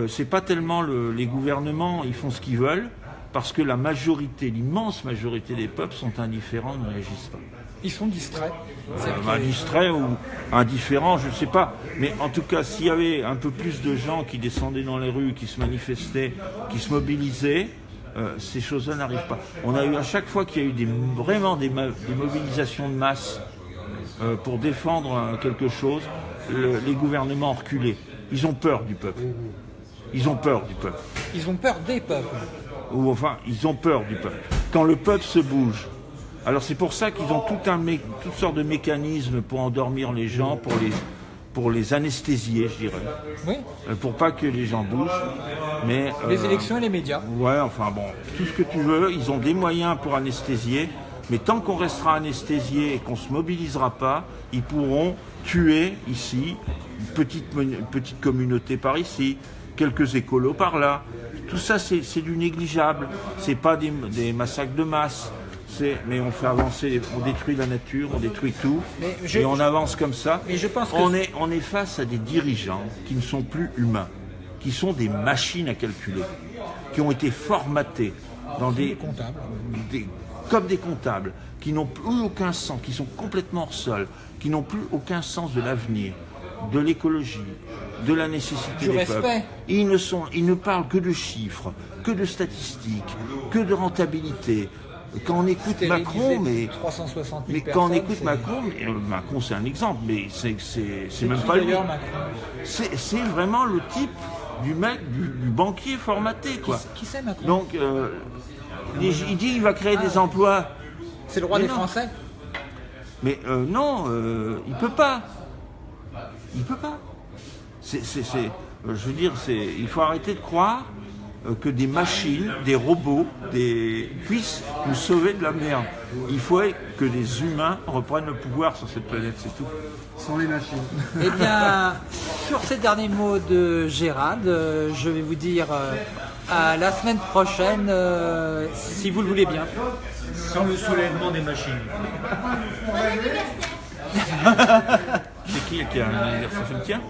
C'est pas tellement le- les gouvernements, ils font ce qu'ils veulent, parce que la majorité, l'immense majorité des peuples sont indifférents, ne réagissent pas. Ils sont distraits. Euh, bah, que- distrait ou indifférent, je ne sais pas. Mais en tout cas, s'il y avait un peu plus de gens qui descendaient dans les rues, qui se manifestaient, qui se mobilisaient, euh, ces choses-là n'arrivent pas. On a eu à chaque fois qu'il y a eu des, vraiment des, mobilisations de masse euh, pour défendre euh, quelque chose, le- les gouvernements ont reculé. Ils ont peur du peuple. Ils ont peur du peuple Ils ont peur des peuples. ou enfin, ils ont peur du peuple. Quand le peuple se bouge, alors c'est pour ça qu'ils ont tout un mé- toutes sortes de mécanismes pour endormir les gens, pour les, pour les anesthésier, je dirais, Oui. Euh, pour pas que les gens bougent. Mais Les euh, élections et les médias. Ouais, enfin bon, tout ce que tu veux, ils ont des moyens pour anesthésier, mais tant qu'on restera anesthésié et qu'on se mobilisera pas, ils pourront tuer ici une petite, mon- une petite communauté par ici, quelques écolos par là. Tout ça, c'est du négligeable. C'est pas des, des massacres de masse. Mais on fait avancer, on détruit la nature, on détruit tout, Mais je- et on avance comme ça. Mais je pense que- on est, on est face à des dirigeants qui ne sont plus humains, qui sont des machines à calculer, qui ont été formatés dans des, comptables. des- comme des comptables, qui n'ont plus aucun sens, qui sont complètement hors sol, qui n'ont plus aucun sens de l'avenir, de l'écologie, de la nécessité Du des respect. peuples. Ils ne, sont, ils ne parlent que de chiffres, que de statistiques, que de rentabilité. Quand on écoute Macron, mais 360 000 mais quand on écoute Macron, mais, euh, Macron c'est un exemple, mais c'est même qui, pas lui. C'est vraiment le type du mec, du, du banquier formaté quoi. Qui c'est Macron? Donc euh, il, il dit il va créer des emplois, C'est le roi mais des non. Français mais euh, non, euh, il peut pas. Il peut pas. C'est, c'est- c'est- euh, je veux dire, c'est, il faut arrêter de croire euh, que des machines, des robots, des, puissent nous sauver de la merde. Il faut que les humains reprennent le pouvoir sur cette planète, c'est tout. Sans les machines. Eh bien, (laughs) sur ces derniers mots de Gérald, je vais vous dire euh, à la semaine prochaine, euh, si vous le voulez bien. Sans le soulèvement des machines. C'est qui qui a un anniversaire C'est le tien